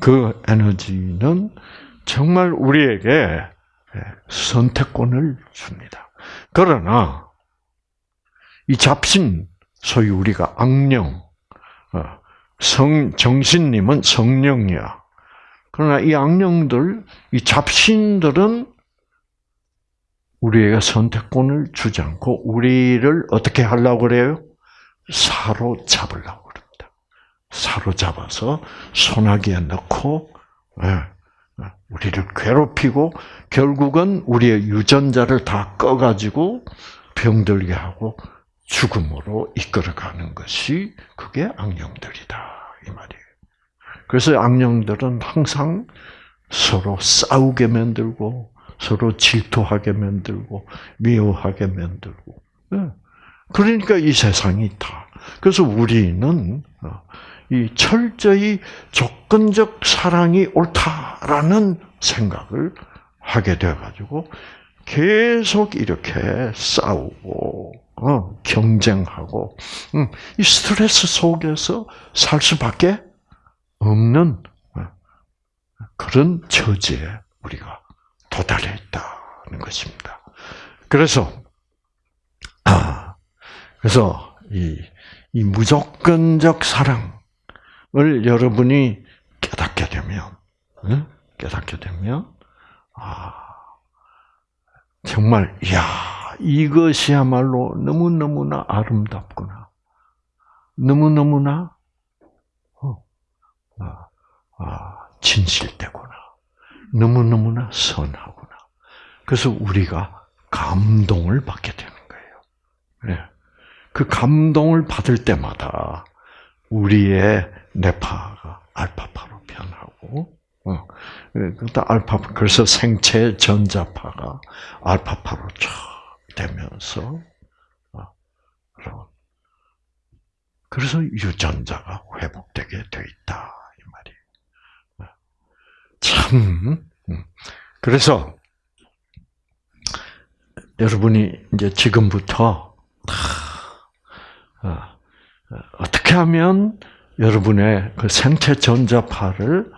그 에너지는 정말 우리에게 예, 선택권을 줍니다. 그러나 이 잡신 소위 우리가 악령, 어, 성 정신님은 성령이야. 그러나 이 악령들, 이 잡신들은 우리에게 선택권을 주지 않고 우리를 어떻게 하려고 그래요? 사로잡으려고 그럽니다. 사로잡아서 소나기에 넣고 예, 우리를 괴롭히고 결국은 우리의 유전자를 다 꺼가지고 병들게 하고 죽음으로 이끌어가는 것이 그게 악령들이다 이 말이에요. 그래서 악령들은 항상 서로 싸우게 만들고 서로 질투하게 만들고 미워하게 만들고 예. 그러니까 이 세상이 다. 그래서 우리는 어, 이 철저히 조건적 사랑이 옳다라는 생각을 하게 돼 가지고 계속 이렇게 싸우고 어, 경쟁하고 음, 이 스트레스 속에서 살 수밖에 없는 어, 그런 처지에 우리가 도달해 있다는 것입니다. 그래서 아 그래서 이, 이 무조건적 사랑을 여러분이 깨닫게 되면 응? 깨닫게 되면 아 정말 야 이것이야말로 너무 너무나 아름답구나 너무 너무나 어, 아, 아, 진실되구나 너무 너무나 선하구나 그래서 우리가 감동을 받게 되는 거예요. 네. 그 감동을 받을 때마다 우리의 뇌파가 알파파로 변하고, 어, 알파 그래서 생체 전자파가 알파파로 쫙 되면서, 어, 그래서 유전자가 회복되게 돼 있다 이 말이에요. 참, 음. 그래서 여러분이 이제 지금부터 어, 어떻게 하면 여러분의 그 생체 전자파를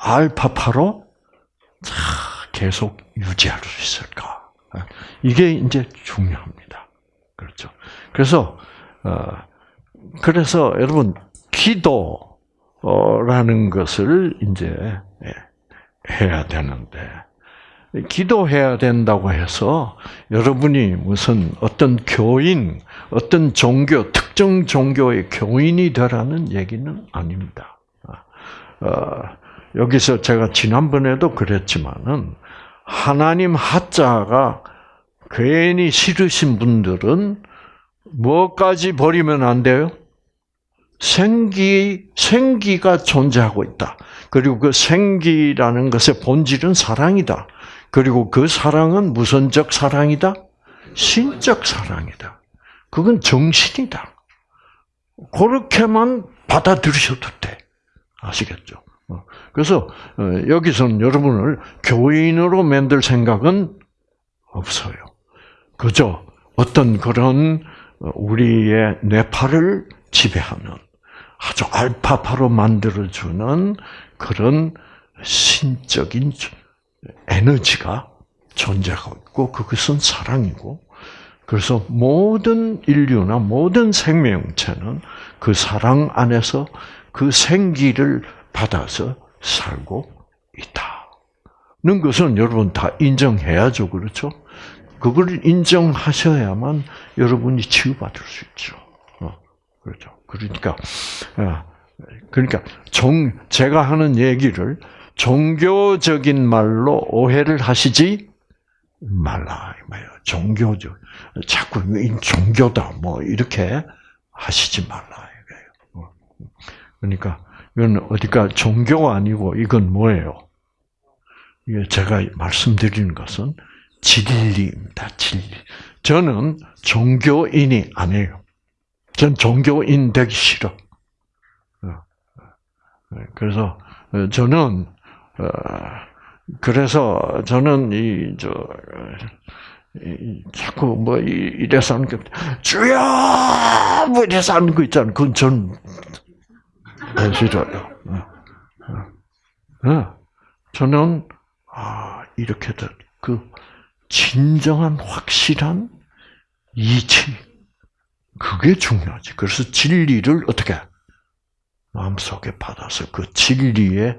알파파로 계속 유지할 수 있을까? 어, 이게 이제 중요합니다. 그렇죠. 그래서 어, 그래서 여러분 기도라는 것을 이제 예, 해야 되는데 기도해야 된다고 해서 여러분이 무슨 어떤 교인, 어떤 종교, 특정 종교의 교인이 되라는 얘기는 아닙니다. 어, 여기서 제가 지난번에도 그랬지만은 하나님 하자가 괜히 싫으신 분들은 뭐까지 버리면 안 돼요? 생기, 생기가 존재하고 있다. 그리고 그 생기라는 것의 본질은 사랑이다. 그리고 그 사랑은 무선적 사랑이다? 신적 사랑이다. 그건 정신이다. 그렇게만 받아들이셔도 돼. 아시겠죠? 어, 그래서 어, 여기서는 여러분을 교인으로 만들 생각은 없어요. 그저 어떤 그런 우리의 뇌파를 지배하는 아주 알파파로 만들어주는 그런 신적인 에너지가 존재하고 있고 그것은 사랑이고 그래서 모든 인류나 모든 생명체는 그 사랑 안에서 그 생기를 받아서 살고 있다 는 것은 여러분 다 인정해야죠, 그렇죠? 그걸 인정하셔야만 여러분이 치유받을 수 있죠. 어, 그렇죠. 그러니까, 어, 그러니까 종 제가 하는 얘기를 종교적인 말로 오해를 하시지 말라. 종교적 자꾸 종교다 뭐 이렇게 하시지 말라. 어. 그러니까 이건 어디가 종교가 아니고 이건 뭐예요? 이게 제가 말씀드리는 것은 진리입니다. 진리. 저는 종교인이 아니에요. 전 종교인 되기 싫어. 그래서 어, 저는 어, 그래서 저는 이저 자꾸 뭐 이- 이래서 하는 게 주여 뭐 이래서 하는 거 있잖아요. 그건 전 싫어요. 어, 어. 저는 아 이렇게 그 진정한 확실한 이치 그게 중요하지. 그래서 진리를 어떻게 마음속에 받아서 그 진리의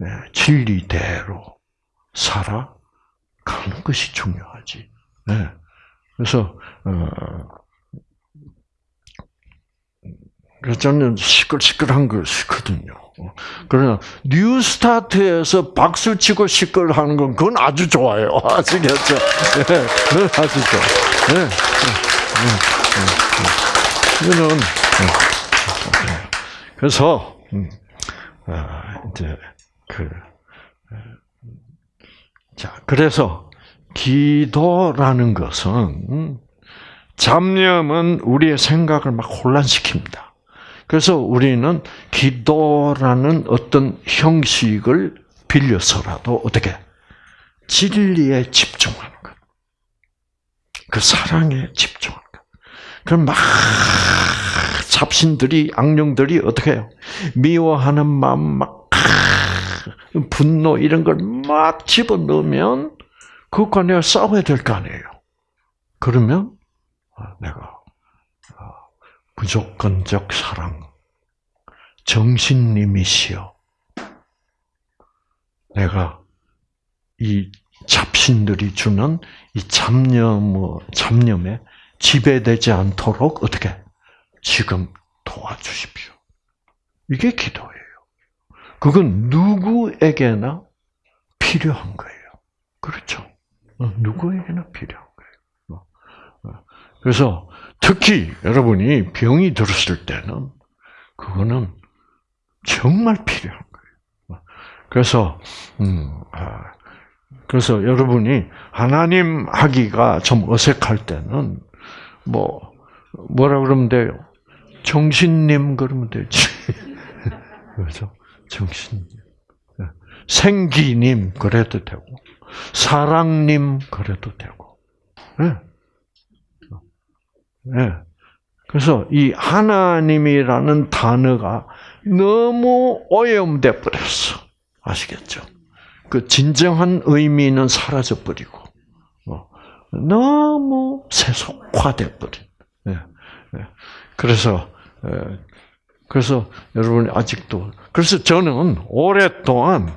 예, 진리대로 살아가는 것이 중요하지. 예. 그래서 어, 그래서 저는 시끌시끌한 걸 싫거든요. 그러나 뉴스타트에서 박수 치고 시끌하는 건 그건 아주 좋아요. 아시겠죠? 예, 그건 아주 좋아. 예, 예. 이거는 예. 그래서 음, 아, 이제 그 어, 자, 그래서 기도라는 것은 음, 잡념은 우리의 생각을 막 혼란시킵니다. 그래서 우리는 기도라는 어떤 형식을 빌려서라도 어떻게 진리에 집중하는 것, 그 사랑에 집중하는 것. 그럼 막 잡신들이 악령들이 어떻게 해요? 미워하는 마음 막 분노 이런 걸 막 집어넣으면 그것과 내가 싸워야 될 거 아니에요. 그러면 아, 내가 아, 무조건적 사랑, 정신님이시여. 내가 이 잡신들이 주는 이 잡념, 뭐, 잡념에 지배되지 않도록 어떻게 지금 도와주십시오. 이게 기도예요. 그건 누구에게나 필요한 거예요. 그렇죠? 어, 누구에게나 거예요. 그래서 특히 여러분이 병이 들었을 때는 그거는 정말 필요한 거예요. 그래서 음, 아, 그래서 여러분이 하나님 하기가 좀 어색할 때는 뭐 뭐라 그러면 돼요? 정신님 그러면 되지. 그렇죠? 정신님. 생기님 그래도 되고 사랑님 그래도 되고. 네. 네. 그래서 이 하나님이라는 단어가 너무 오염돼 버렸어. 아시겠죠? 그 진정한 의미는 사라져 버리고 어, 너무 세속화돼 버린. 네. 네. 그래서 에, 그래서 여러분 아직도 그래서 저는 오랫동안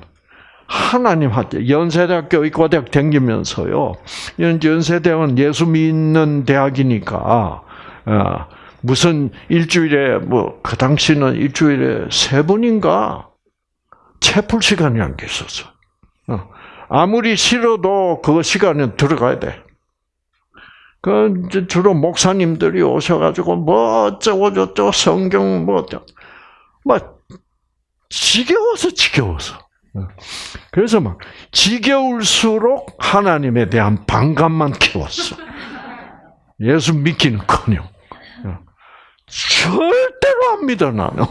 하나님한테 연세대학교 의과대학 다니면서요. 연세대학은 예수 믿는 대학이니까 어, 무슨 일주일에 뭐 그 당시는 일주일에 세 번인가 채플 시간이라는 게 있었어. 어, 아무리 싫어도 그 시간에 들어가야 돼. 그 주로 목사님들이 오셔가지고 뭐 어쩌고 저쩌고 성경 뭐 어쩌고 막 지겨워서 지겨워서. 어. 그래서 막 지겨울수록 하나님에 대한 반감만 키웠어. 예수 믿기는커녕 어. 절대로 안 믿어 나는.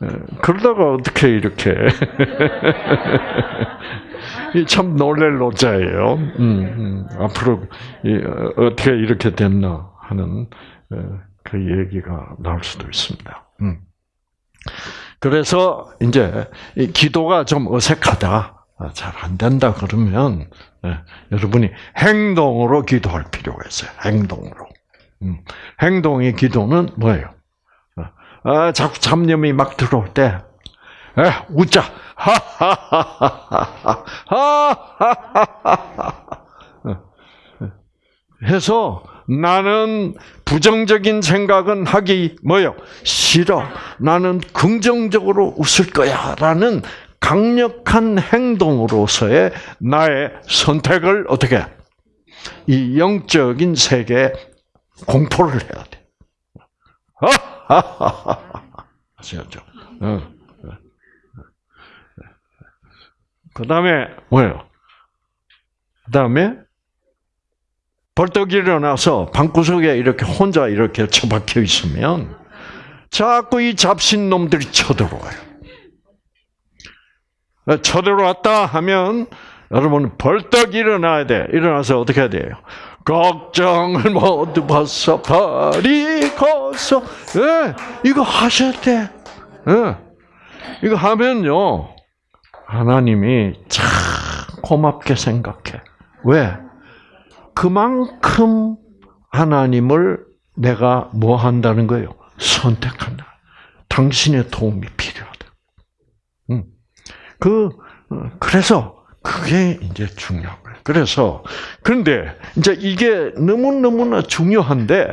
어, 그러다가 어떻게 이렇게 참 놀랄 노자예요. 음, 음, 앞으로 어떻게 이렇게 됐나 하는 그 얘기가 나올 수도 있습니다. 음. 그래서 이제 기도가 좀 어색하다, 아, 잘안 된다 그러면 예, 여러분이 행동으로 기도할 필요가 있어요. 행동으로. 음, 행동의 기도는 뭐예요? 아, 자꾸 잡념이 막 들어올 때, 에, 웃자. 해서 나는 부정적인 생각은 하기 뭐요? 싫어. 나는 긍정적으로 웃을 거야라는 강력한 행동으로서의 나의 선택을 어떻게 이 영적인 세계에 공포를 해야 돼. 아시겠죠? 그 다음에, 뭐예요? 그 다음에, 벌떡 일어나서 방구석에 이렇게 혼자 이렇게 처박혀 있으면 자꾸 이 잡신 놈들이 쳐들어와요. 쳐들어왔다 하면 여러분 벌떡 일어나야 돼. 일어나서 어떻게 해야 돼요? 걱정을 모두 벗어 버리고서 예, 이거 하셔야 돼. 예, 이거 하면요 하나님이 참 고맙게 생각해. 왜? 그만큼 하나님을 내가 뭐 한다는 거예요? 선택한다. 당신의 도움이 필요하다. 음. 그, 어, 그래서 그게 이제 중요한 거예요. 그래서, 그런데 이제 이게 너무 너무나 중요한데,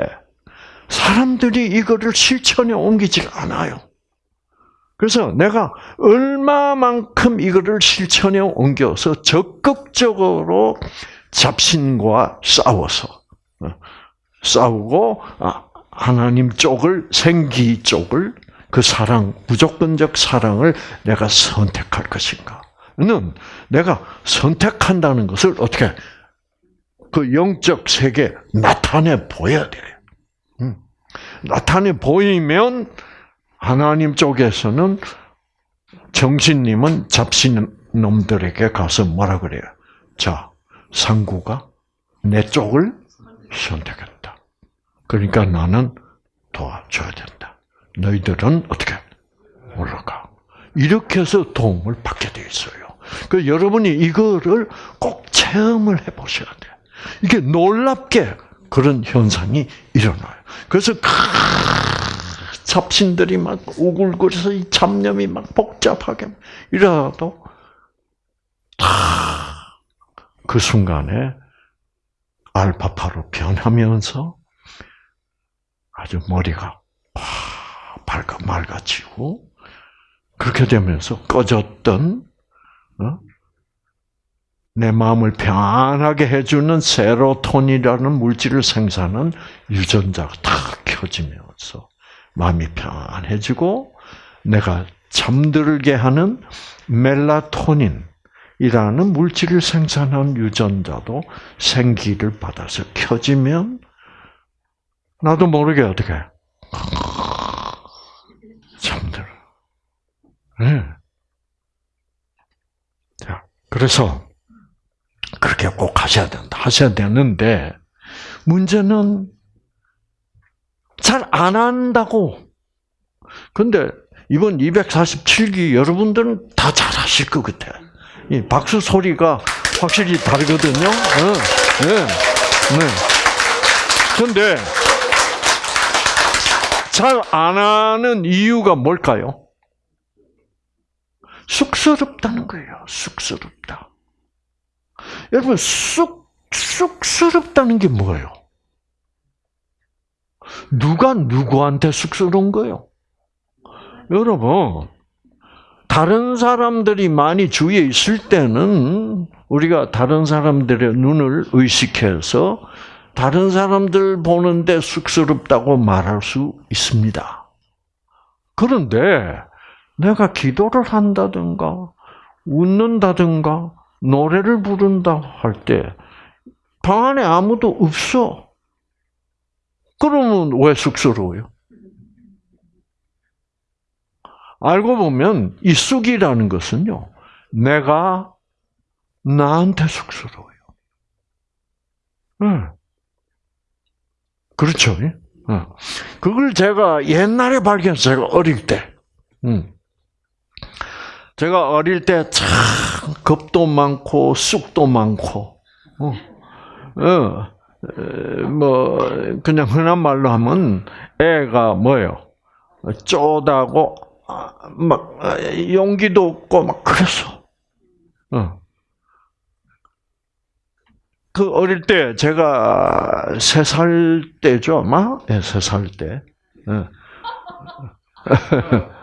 사람들이 이거를 실천에 옮기지가 않아요. 그래서 내가 얼마만큼 이거를 실천에 옮겨서 적극적으로 잡신과 싸워서 어, 싸우고 아, 하나님 쪽을 생기 쪽을 그 사랑 무조건적 사랑을 내가 선택할 것인가 는 내가 선택한다는 것을 어떻게 그 영적 세계 나타내 보여야 돼요. 음. 나타내 보이면 하나님 쪽에서는 정신님은 잡신 놈들에게 가서 뭐라 그래요? 자, 상구가 내 쪽을 선택했다. 그러니까 나는 도와줘야 된다. 너희들은 어떻게 올라가? 이렇게 해서 도움을 받게 돼 있어요. 그 여러분이 이거를 꼭 체험을 해보셔야 돼. 이게 놀랍게 그런 현상이 일어나요. 그래서 잡신들이 막 우글거려서 이 잡념이 막 복잡하게 이러도 다그 순간에 알파파로 변하면서 아주 머리가 밝아 맑아지고 그렇게 되면서 꺼졌던 어? 내 마음을 편하게 해주는 세로톤이라는 물질을 생산하는 유전자가 다 켜지면서 마음이 편안해지고 내가 잠들게 하는 멜라토닌이라는 물질을 생산하는 유전자도 생기를 받아서 켜지면 나도 모르게 어떻게 잠들어. 네. 자, 그래서 그렇게 꼭 하셔야 된다. 하셔야 되는데 문제는 잘 안 한다고. 근데 이번 247기 여러분들은 다 잘하실 것 같아. 이 박수 소리가 확실히 다르거든요. 네, 네, 네. 근데 잘 안 하는 이유가 뭘까요? 쑥스럽다는 거예요. 쑥스럽다. 여러분, 쑥, 쑥스럽다는 게 뭐예요? 누가 누구한테 쑥스러운 거예요? 여러분, 다른 사람들이 많이 주위에 있을 때는 우리가 다른 사람들의 눈을 의식해서 다른 사람들 보는데 쑥스럽다고 말할 수 있습니다. 그런데 내가 기도를 한다든가 웃는다든가 노래를 부른다 할 때 방 안에 아무도 없어. 그러면 왜 쑥스러워요? 알고 보면 이 쑥이라는 것은요, 내가 나한테 쑥스러워요. 응. 그렇죠. 응. 그걸 제가 옛날에 발견했어요. 제가 어릴 때. 응. 제가 어릴 때 참 겁도 많고 쑥도 많고, 어, 어, 뭐 그냥 흔한 말로 하면 애가 뭐요? 쪼다고 막 용기도 없고 막 그랬어. 어. 그 어릴 때 제가 세 살 때죠, 아마 네, 세살 때.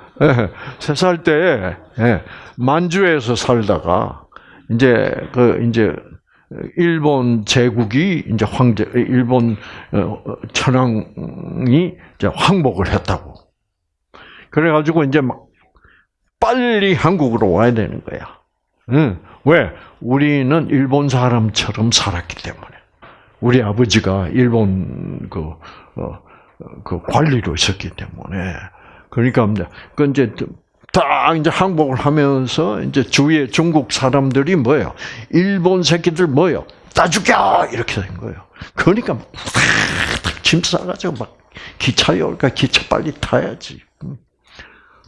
세 살때 만주에서 살다가 이제 그 이제 일본 제국이 이제 황제 일본 천황이 이제 항복을 했다고. 그래 가지고 이제 막 빨리 한국으로 와야 되는 거야. 응. 왜? 우리는 일본 사람처럼 살았기 때문에. 우리 아버지가 일본 그, 어, 그 관리로 있었기 때문에 그러니까 그 이제 딱 이제 항복을 하면서 이제 주위에 중국 사람들이 뭐예요? 일본 새끼들 뭐예요? 따 죽여 이렇게 된 거예요. 그러니까 막짐 싸가지고 막 기차에 올까 기차 빨리 타야지.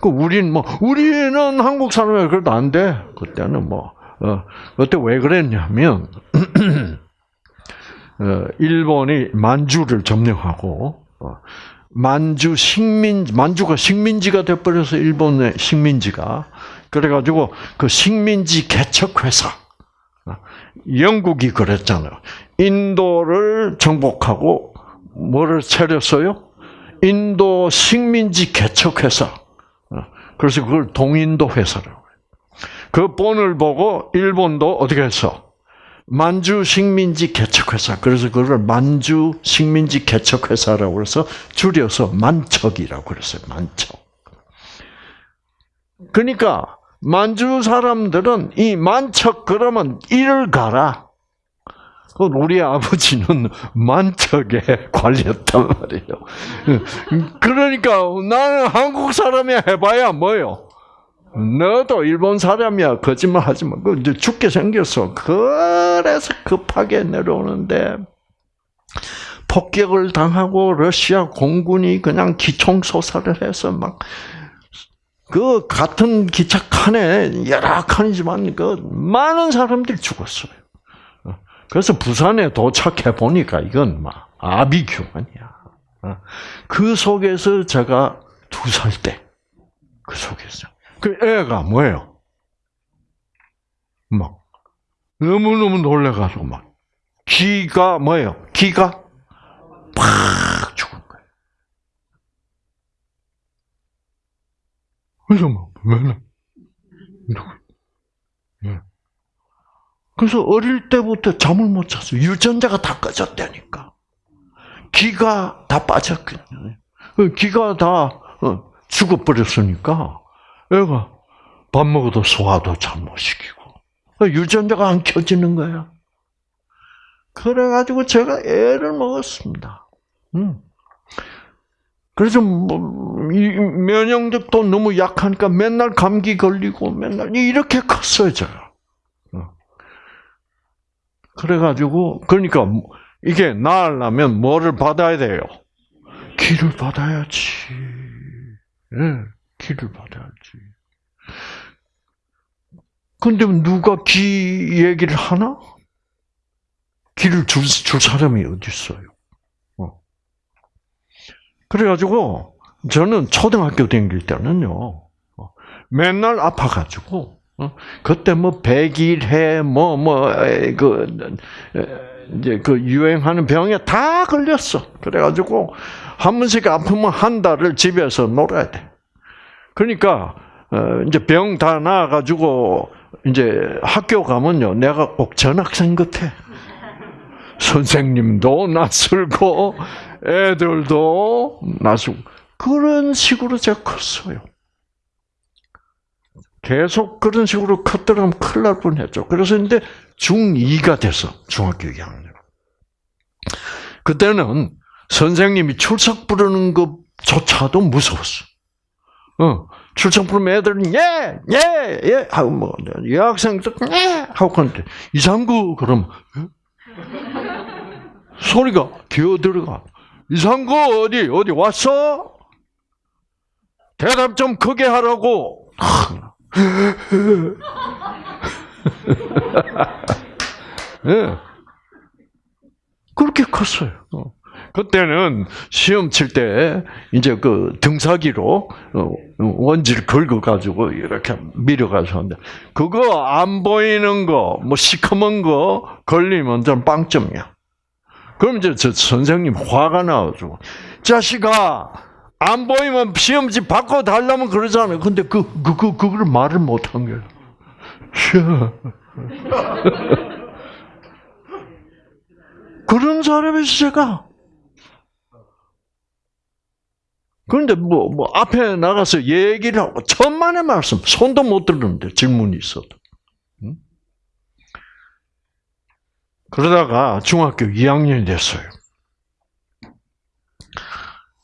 그 우리는 뭐 우리는 한국 사람이 그래도 안 돼. 그때는 뭐 어, 그때 왜 그랬냐면 어, 일본이 만주를 점령하고 어, 만주 식민 만주가 식민지가 돼버려서 일본의 식민지가 그래가지고 그 식민지 개척 회사 어, 영국이 그랬잖아요. 인도를 정복하고 뭐를 차렸어요? 인도 식민지 개척 회사. 어, 그래서 그걸 동인도 회사라고 해요. 그 본을 보고 일본도 어떻게 했어? 만주 식민지 개척회사. 그래서 그걸 만주 식민지 개척회사라고 해서 줄여서 만척이라고 그랬어요. 만척. 그러니까 만주 사람들은 이 만척 그러면 이를 가라. 그 우리 아버지는 만척에 관리했단 말이에요. 그러니까 나는 한국 사람이 해봐야 뭐요? 너도 일본 사람이야. 거짓말 하지 마. 그 이제 죽게 생겼어. 그래서 급하게 내려오는데 폭격을 당하고 러시아 공군이 그냥 기총 소사를 해서 막 그 같은 기차 칸에 여러 칸이지만 그 많은 사람들이 죽었어요. 그래서 부산에 도착해 보니까 이건 막 아비규환이야. 그 속에서 제가 두 살 때, 그 속에서. 그 애가 뭐예요? 막, 너무너무 놀래가지고 막, 기가 뭐예요? 기가 팍 죽은 거예요. 그래서 막, 맨날, 예. 그래서 어릴 때부터 잠을 못 잤어요. 유전자가 다 꺼졌다니까. 기가 다 빠졌거든요. 기가 다 어, 죽어버렸으니까 애가 밥 먹어도 소화도 잘 못 시키고 유전자가 안 켜지는 거야. 그래가지고 제가 애를 먹었습니다. 음. 그래서 뭐, 이 면역력도 너무 약하니까 맨날 감기 걸리고 맨날 이렇게 컸어요 제가. 어. 그래가지고 그러니까 이게 나으려면 뭐를 받아야 돼요? 기를 받아야지. 예, 기를 받아야지. 근데 누가 기 얘기를 하나? 기를 줄, 줄 사람이 어디 있어요? 어. 그래가지고 저는 초등학교 다닐 때는요, 어, 맨날 아파가지고 어, 그때 뭐 백일해 뭐 뭐 그 이제 그 유행하는 병에 다 걸렸어. 그래가지고 한 번씩 아프면 한 달을 집에서 놀아야 돼. 그러니까 어, 이제 병 다 나아가지고 이제 학교 가면요, 내가 꼭 전학생 같아. 선생님도 낯설고 애들도 낯설고 그런 식으로 제가 컸어요. 계속 그런 식으로 컸더라면 큰일 날 뻔했죠. 그래서 이제 중2가 돼서 중학교 2학년. 그때는 선생님이 출석 부르는 것조차도 무서웠어. 어, 부르면 애들은 예, 예, 예 하고 뭐 여학생들 예 하고 그는데 이상구 그럼 소리가 기어 들어가. 이상구 어디 어디 왔어? 대답 좀 크게 하라고. 예. 그렇게 컸어요. 그때는 시험 칠 때 이제 그 등사기로 어, 원지를 긁어 가지고 이렇게 밀어 가지고 하는데 그거 안 보이는 거, 뭐 시커먼 거 걸리면 좀 빵점이야. 그럼 이제 저 선생님 화가 나가지고 자식아 안 보이면 시험지 바꿔 달라면 그러잖아요. 근데 그, 그, 그, 그걸 말을 못 한 거예요. 그런 사람이 제가. 그런데 뭐, 뭐, 앞에 나가서 얘기를 하고, 천만의 말씀, 손도 못 들었는데, 질문이 있어도. 그러다가 중학교 2학년이 됐어요.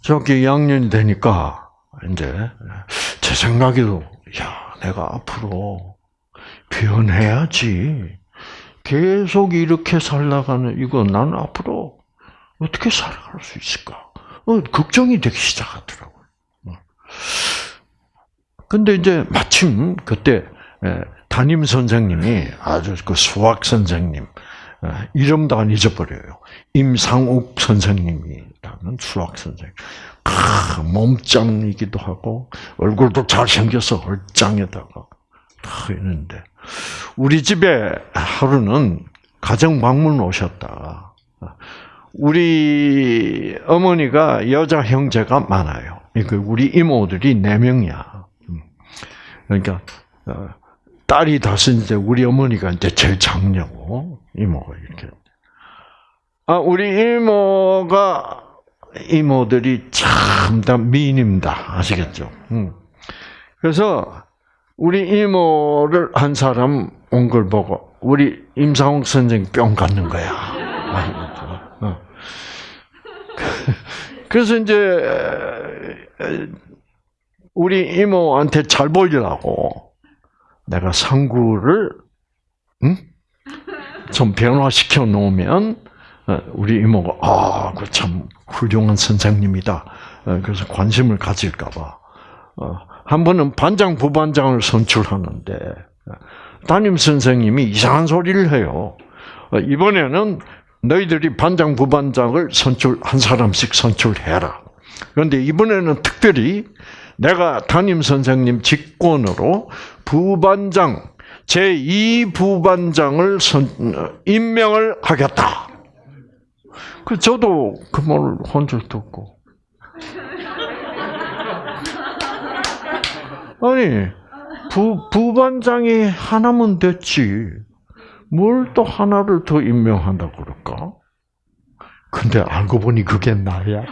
중학교 2학년이 되니까 이제 제 생각에도 야 내가 앞으로 변해야지. 계속 이렇게 살다가는 이거 나는 앞으로 어떻게 살아갈 수 있을까? 어, 걱정이 되기 시작하더라고요. 어. 근데 이제 마침 그때 예, 담임 선생님이 아주 그 수학 선생님 예, 이름도 안 잊어버려요. 임상욱 선생님이라는 수학 선생님. 크, 몸짱이기도 하고 얼굴도 잘 생겨서 얼짱에다가 다 있는데 우리 집에 하루는 가정 방문 오셨다. 우리 어머니가 여자 형제가 많아요. 그 우리 이모들이 네 명이야. 그러니까 어, 딸이 다섯인데 우리 어머니가 이제 제일 장녀고 이모가 이렇게. 아 우리 이모가 이모들이 참 다 미인입니다. 아시겠죠? 음. 그래서 우리 이모를 한 사람 온 걸 보고 우리 임상욱 선생 뿅 갖는 거야. 그래서 이제 우리 이모한테 잘 보이려고 내가 상구를 응? 좀 변화시켜 놓으면 어, 우리 이모가 아, 그 참 훌륭한 선생님이다. 어, 그래서 관심을 가질까봐 어, 한 번은 반장 부반장을 선출하는데 담임 선생님이 이상한 소리를 해요. 이번에는 너희들이 반장 부반장을 선출 한 사람씩 선출해라. 그런데 이번에는 특별히 내가 담임 선생님 직권으로 부반장 제2 부반장을 선, 임명을 하겠다. 그 저도 그 말을 혼자 듣고 아니 부 부반장이 하나면 됐지 뭘 또 하나를 더 임명한다 그럴까? 근데 알고 보니 그게 나야.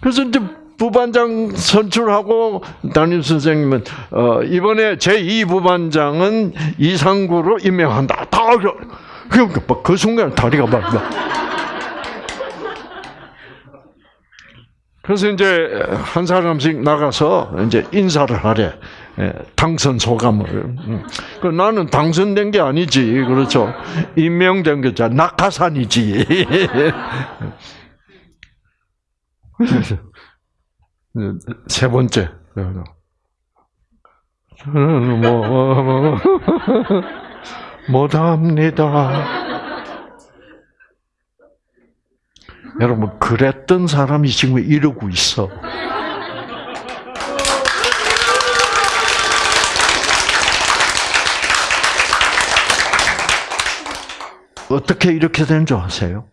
그래서 이제 부반장 선출하고 담임 선생님은 어, 이번에 제2 부반장은 이상구로 임명한다. 다 그러니까 그 순간 다리가 막. 그래서 이제 한 사람씩 나가서 이제 인사를 하래. 당선 소감을. 그 나는 당선된 게 아니지. 그렇죠. 임명된 게자 낙하산이지. 세 번째. 저는 뭐, 뭐, 뭐 못합니다. 여러분, 그랬던 사람이 지금 이러고 있어. 어떻게 이렇게 된줄 아세요?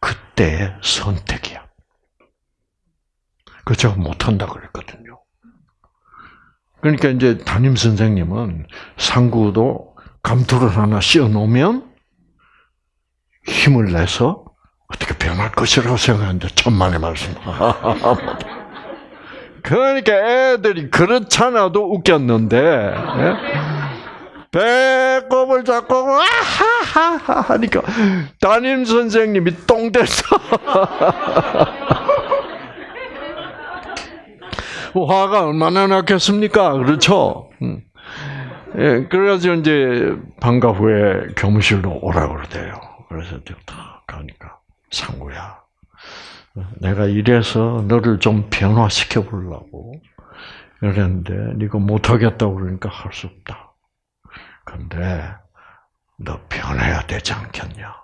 그때의 선택이야. 그 제가 못한다 그랬거든요. 그러니까 이제 담임 선생님은 상구도 감투를 하나 씌워 놓으면 힘을 내서 어떻게 변할 것이라고 생각하는데 천만의 말씀. 그러니까 애들이 그렇잖아도 웃겼는데 예? 배꼽을 잡고 아하하하 하니까 담임 선생님이 똥 됐어. 화가 얼마나 났겠습니까? 그렇죠? 음. 예, 그래가지고 이제 방과 후에 교무실로 오라 그러대요. 그래서 딱 가니까 상구야, 내가 이래서 너를 좀 변화시켜 보려고 그랬는데 네가 못하겠다고 그러니까 할 수 없다. 근데 너 변해야 되지 않겠냐?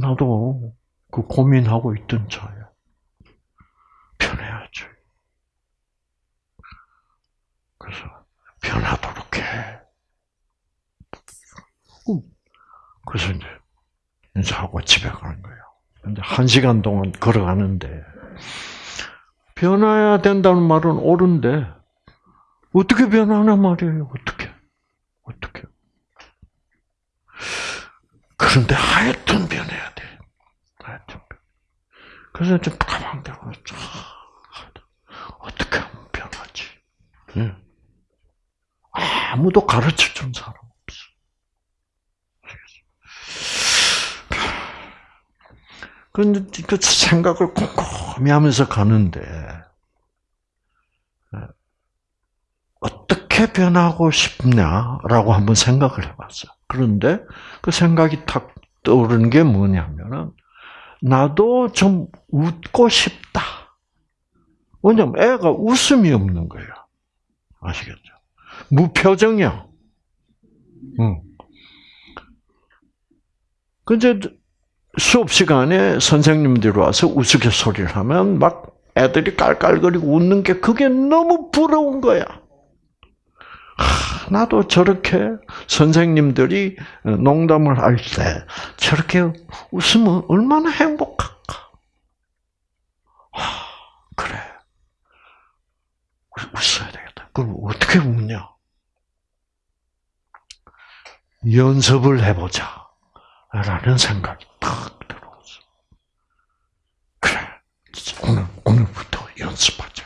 나도 그 고민하고 있던 차야. 변해야지. 그래서 변하도록 해. 그래서 이제 인사하고 집에 가는 거예요. 이제 한 시간 동안 걸어가는데 변해야 된다는 말은 옳은데 어떻게 변하냐 말이에요. 어떻게? 어떻게? 그런데 하여튼 변해야 돼. 하여튼. 그래서 좀 가만 보고 어떻게 하면 변하지? 응. 아, 아무도 가르쳐 준 사람 없어. 근데 그 생각을 꼼꼼히 하면서 가는데, 어떻게 변하고 싶냐라고 한번 생각을 해봤어. 그런데 그 생각이 탁 떠오르는 게 뭐냐면은, 나도 좀 웃고 싶다. 왜냐면 애가 웃음이 없는 거예요. 아시겠죠? 무표정이야. 응. 근데 수업 시간에 선생님들이 와서 우스갯소리를 하면 막 애들이 깔깔거리고 웃는 게 그게 너무 부러운 거야. 하, 나도 저렇게 선생님들이 농담을 할 때 저렇게 웃으면 얼마나 행복할까. 하, 그래. 웃어야 되겠다. 그럼 어떻게 웃냐? 연습을 해보자. 라는 생각이 탁 들어왔어. 그래. 오늘, 오늘부터 연습하자.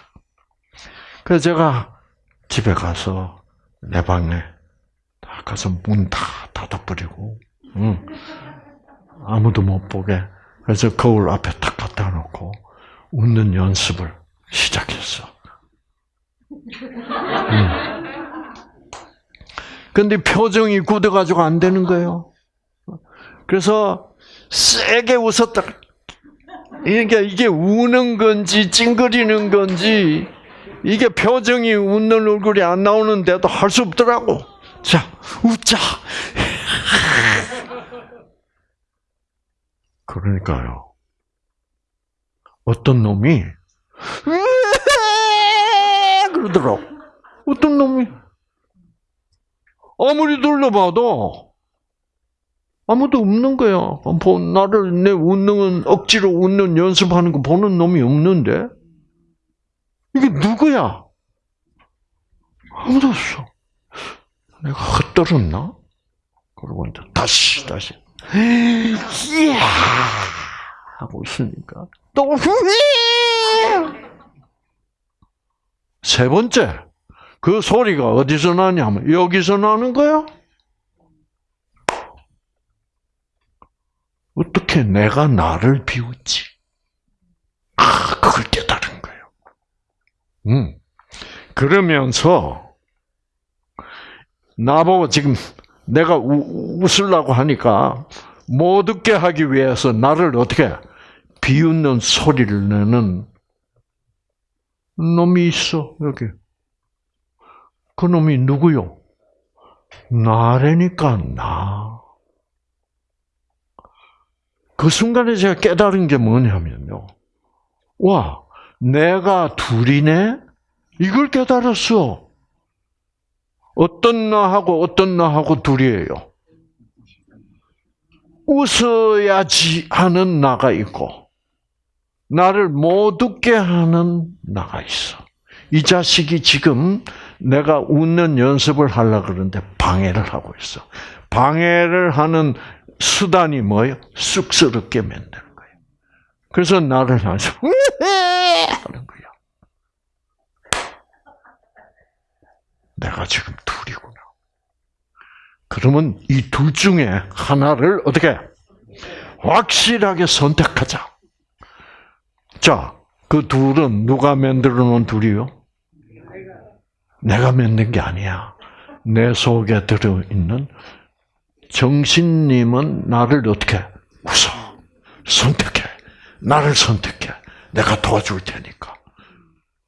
그래서 제가 집에 가서 내 방에 다 가서 문 다 닫아버리고, 응. 아무도 못 보게. 그래서 거울 앞에 탁 갖다 놓고 웃는 연습을 시작했어. 응. 근데 표정이 굳어가지고 안 되는 거예요. 그래서 세게 웃었다. 이게 이게 우는 건지 찡그리는 건지 이게 표정이 웃는 얼굴이 안 나오는데도 할 수 없더라고. 자, 웃자. 그러니까요. 어떤 놈이 그러더라고. 어떤 놈이 아무리 둘러봐도 아무도 없는 거야. 뭐 나를 내 웃는 억지로 웃는 연습하는 거 보는 놈이 없는데 이게 누구야? 아무도 없어. 내가 헛들었나? 그러고 이제 다시 다시 이야 하고 있으니까 또세 번째 그 소리가 어디서 나냐면 여기서 나는 거야. 어떻게 내가 나를 비웃지? 아, 그걸 깨달은 거예요. 음. 그러면서, 나보고 지금 내가 우, 웃으려고 하니까 못 웃게 하기 위해서 나를 어떻게 비웃는 소리를 내는 놈이 있어, 여기. 그 놈이 누구요? 나라니까, 나. 그 순간에 제가 깨달은 게 뭐냐면요. 와, 내가 둘이네? 이걸 깨달았어. 어떤 나하고 어떤 나하고 둘이에요. 웃어야지 하는 나가 있고, 나를 못 웃게 하는 나가 있어. 이 자식이 지금 내가 웃는 연습을 하려고 그러는데 방해를 하고 있어. 방해를 하는 수단이 뭐예요? 쑥스럽게 거예요. 그래서 나를 향해서 하는 거야. 내가 지금 둘이구나. 그러면 이 둘 중에 하나를 어떻게 확실하게 선택하자. 자, 그 둘은 누가 만들어 놓은 둘이요? 내가 만든 게 아니야. 내 속에 들어 있는 정신님은 나를 어떻게 웃어 선택해 나를 선택해. 내가 도와줄 테니까.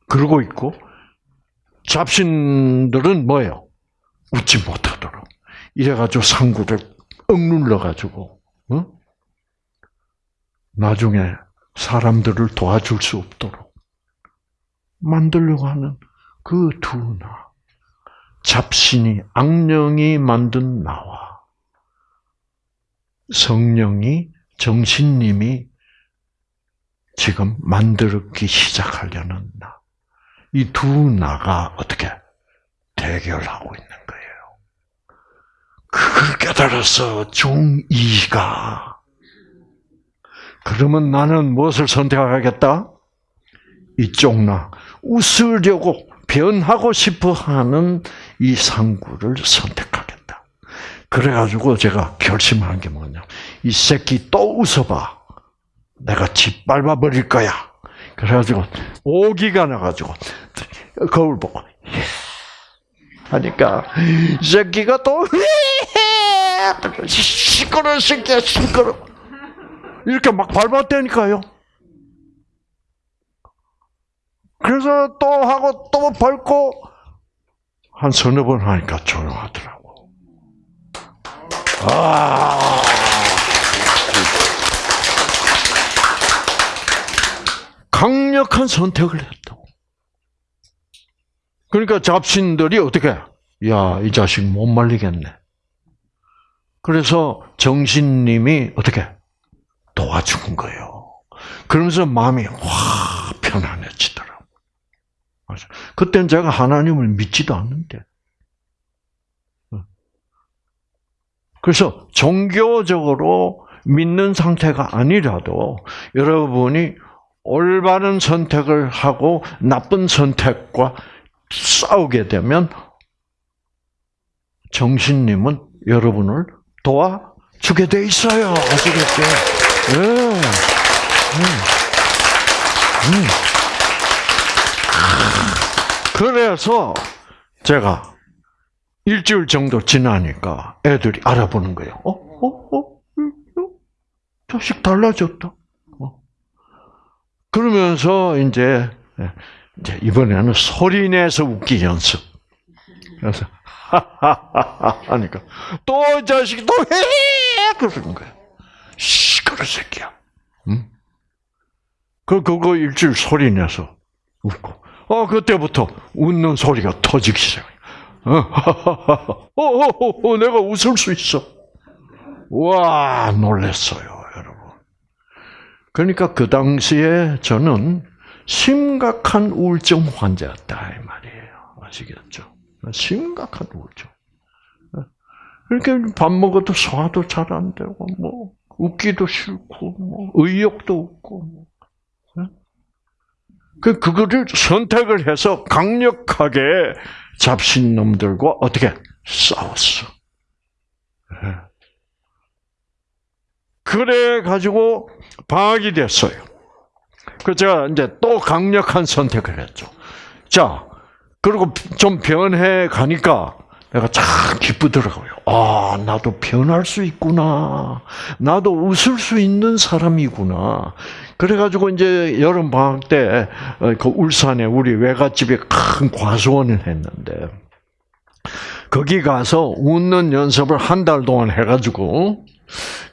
그러고 있고 잡신들은 뭐예요? 웃지 못하도록. 이래가지고 상구를 억눌러가지고 어? 나중에 사람들을 도와줄 수 없도록 만들려고 하는 그 두 나. 잡신이 악령이 만든 나와 성령이 정신님이 지금 만들기 시작하려는 나. 이 두 나가 어떻게 대결하고 있는 거예요. 그걸 깨달아서 중2가 그러면 나는 무엇을 선택하겠다? 이쪽 나. 웃으려고 변하고 싶어 하는 이 상구를 선택하겠다. 그래가지고 제가 결심한 게 뭐냐. 이 새끼 또 웃어봐. 내가 짓밟아 버릴 거야. 그래가지고 오기가 나가지고 거울 보고 하니까 이 새끼가 또 시끄러 새끼야 시끄러 이렇게 막 밟았다니까요. 그래서 또 하고 또 밟고 한 서너 번 하니까 조용하더라고. 아. 강력한 선택을 했다고. 그러니까 잡신들이 어떻게? 야, 이 자식 못 말리겠네. 그래서 정신님이 어떻게? 도와준 거예요. 그러면서 마음이 확 편안해지더라고. 그때는 제가 하나님을 믿지도 않는데. 그래서 종교적으로 믿는 상태가 아니라도 여러분이 올바른 선택을 하고 나쁜 선택과 싸우게 되면 정신님은 여러분을 도와주게 돼 있어요. 아시겠죠? 예. 음. 음. 그래서 제가 일주일 정도 지나니까 애들이 알아보는 거예요. 어? 어? 어? 어? 자식 달라졌다. 어. 그러면서 이제 이제 이번에는 소리 내서 웃기 연습. 그래서 하하하하 하니까 또 이 자식이 또 해! 그러는 거야. 시끄러 새끼야. 응? 그 그거 일주일 소리 내서 웃고. 어 그때부터 웃는 소리가 터지기 시작해. 어, 어, 어, 어, 내가 웃을 수 있어. 와 놀랬어요. 그러니까 그 당시에 저는 심각한 우울증 환자였다 이 말이에요. 아시겠죠? 심각한 우울증. 이렇게 밥 먹어도 소화도 잘 안 되고 뭐 웃기도 싫고 뭐 의욕도 없고 뭐. 그 그거를 선택을 해서 강력하게 잡신 놈들과 어떻게 싸웠어. 그래 가지고 방학이 됐어요. 그 제가 이제 또 강력한 선택을 했죠. 자, 그리고 좀 변해 가니까 내가 참 기쁘더라고요. 아, 나도 변할 수 있구나. 나도 웃을 수 있는 사람이구나. 그래가지고 이제 여름 방학 때 그 울산에 우리 외갓집에 큰 과수원을 했는데 거기 가서 웃는 연습을 한 달 동안 해가지고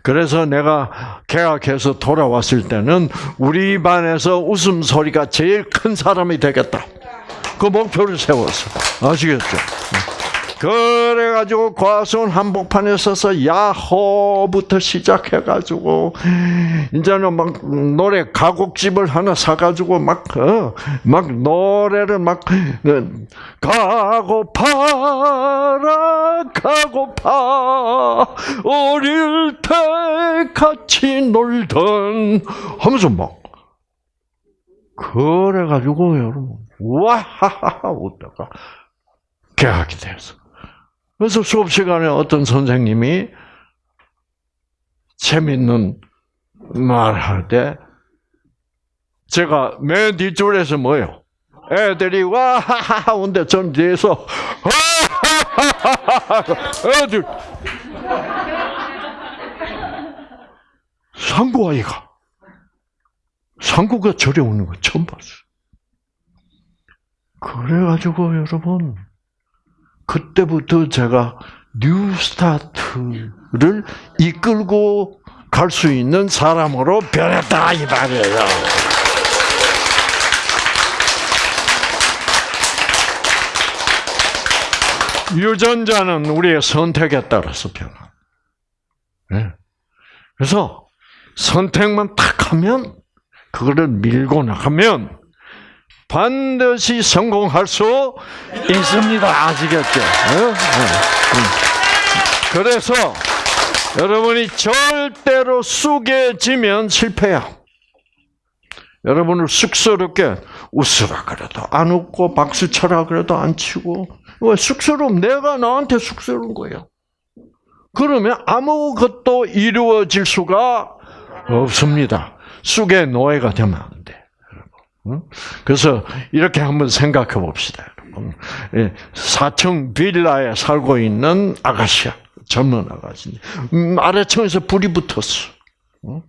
그래서 내가 개학해서 돌아왔을 때는 우리 반에서 웃음 소리가 제일 큰 사람이 되겠다. 그 목표를 세웠어. 아시겠죠? 그래가지고 과수원 한복판에 서서 야호부터 시작해가지고 이제는 막 노래 가곡집을 하나 사가지고 막 어, 막 노래를 막 어, 가고파라 가고파 어릴 때 같이 놀던 하면서 막 그래가지고 여러분 와하하하 웃다가 개학이 됐어. 그래서 수업 시간에 어떤 선생님이 재밌는 말 할 때 제가 맨 뒷줄에서 뭐요? 애들이 와 하하하 온데 전 뒤에서 하하하하 애들 상구 아이가 상구가 저래 오는 거 처음 봤어. 그래가지고 여러분 그때부터 제가 뉴스타트를 이끌고 갈 수 있는 사람으로 변했다 이 말이에요. 유전자는 우리의 선택에 따라서 변화. 네. 그래서 선택만 탁 하면 그거를 밀고 나가면 반드시 성공할 수 있습니다. 아시겠죠? 어? 그래서 여러분이 절대로 쑥해지면 실패야. 여러분을 쑥스럽게 웃으라 그래도 안 웃고 박수 쳐라 그래도 안 치고 왜 쑥스러움 내가 나한테 쑥스러운 거예요. 그러면 아무것도 이루어질 수가 없습니다. 쑥의 노예가 되면? 그래서 이렇게 한번 생각해 봅시다. 예, 사층 빌라에 살고 있는 아가씨야. 젊은 아가씨. 음, 아래층에서 불이 붙었어. 응?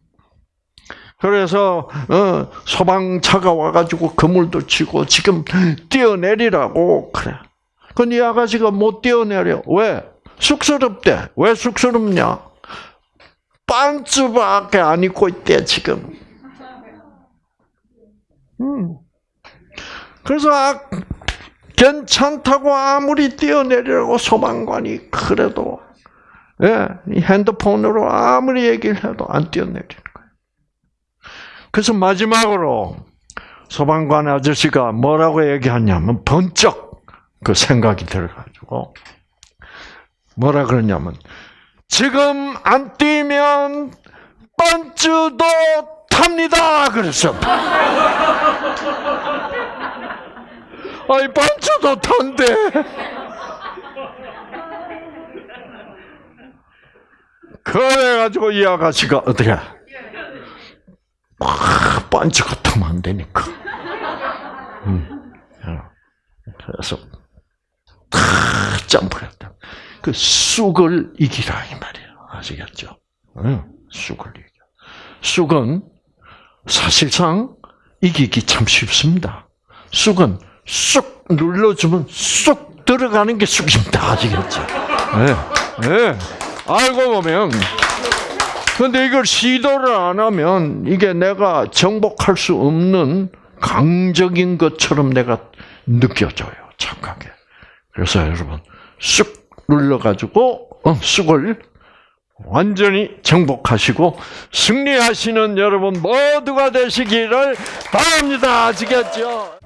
그래서 어, 소방차가 와가지고 그물도 치고 지금 뛰어내리라고 그래. 근데 이 아가씨가 못 뛰어내려. 왜? 쑥스럽대. 왜 쑥스럽냐? 반츠밖에 안 입고 있대 지금. 음. 그래서 아, 괜찮다고 아무리 뛰어내리라고 소방관이 그래도 예, 이 핸드폰으로 아무리 얘기를 해도 안 뛰어내리는 거예요. 그래서 마지막으로 소방관 아저씨가 뭐라고 얘기하냐면 번쩍 그 생각이 들어가지고 뭐라 그러냐면 지금 안 뛰면 번츠도 탑니다 그랬어. 아이 번츠도 탄대. 그래가지고 이 아가씨가 어떻게? 막 번츠가 타면 안 되니까. 음. 그래서 탁 점프했다. 그 쑥을 이기라 이 말이에요. 아시겠죠? 응, 쑥을 이겨. 쑥은 사실상 이기기 참 쉽습니다. 쑥은 쑥 눌러주면 쑥 들어가는 게 쑥입니다. 아시겠죠? 네, 네. 알고 보면 근데 이걸 시도를 안 하면 이게 내가 정복할 수 없는 강적인 것처럼 내가 느껴져요. 착하게. 그래서 여러분 쑥 눌러가지고 어, 쑥을 완전히 정복하시고 승리하시는 여러분 모두가 되시기를 바랍니다. 아시겠죠?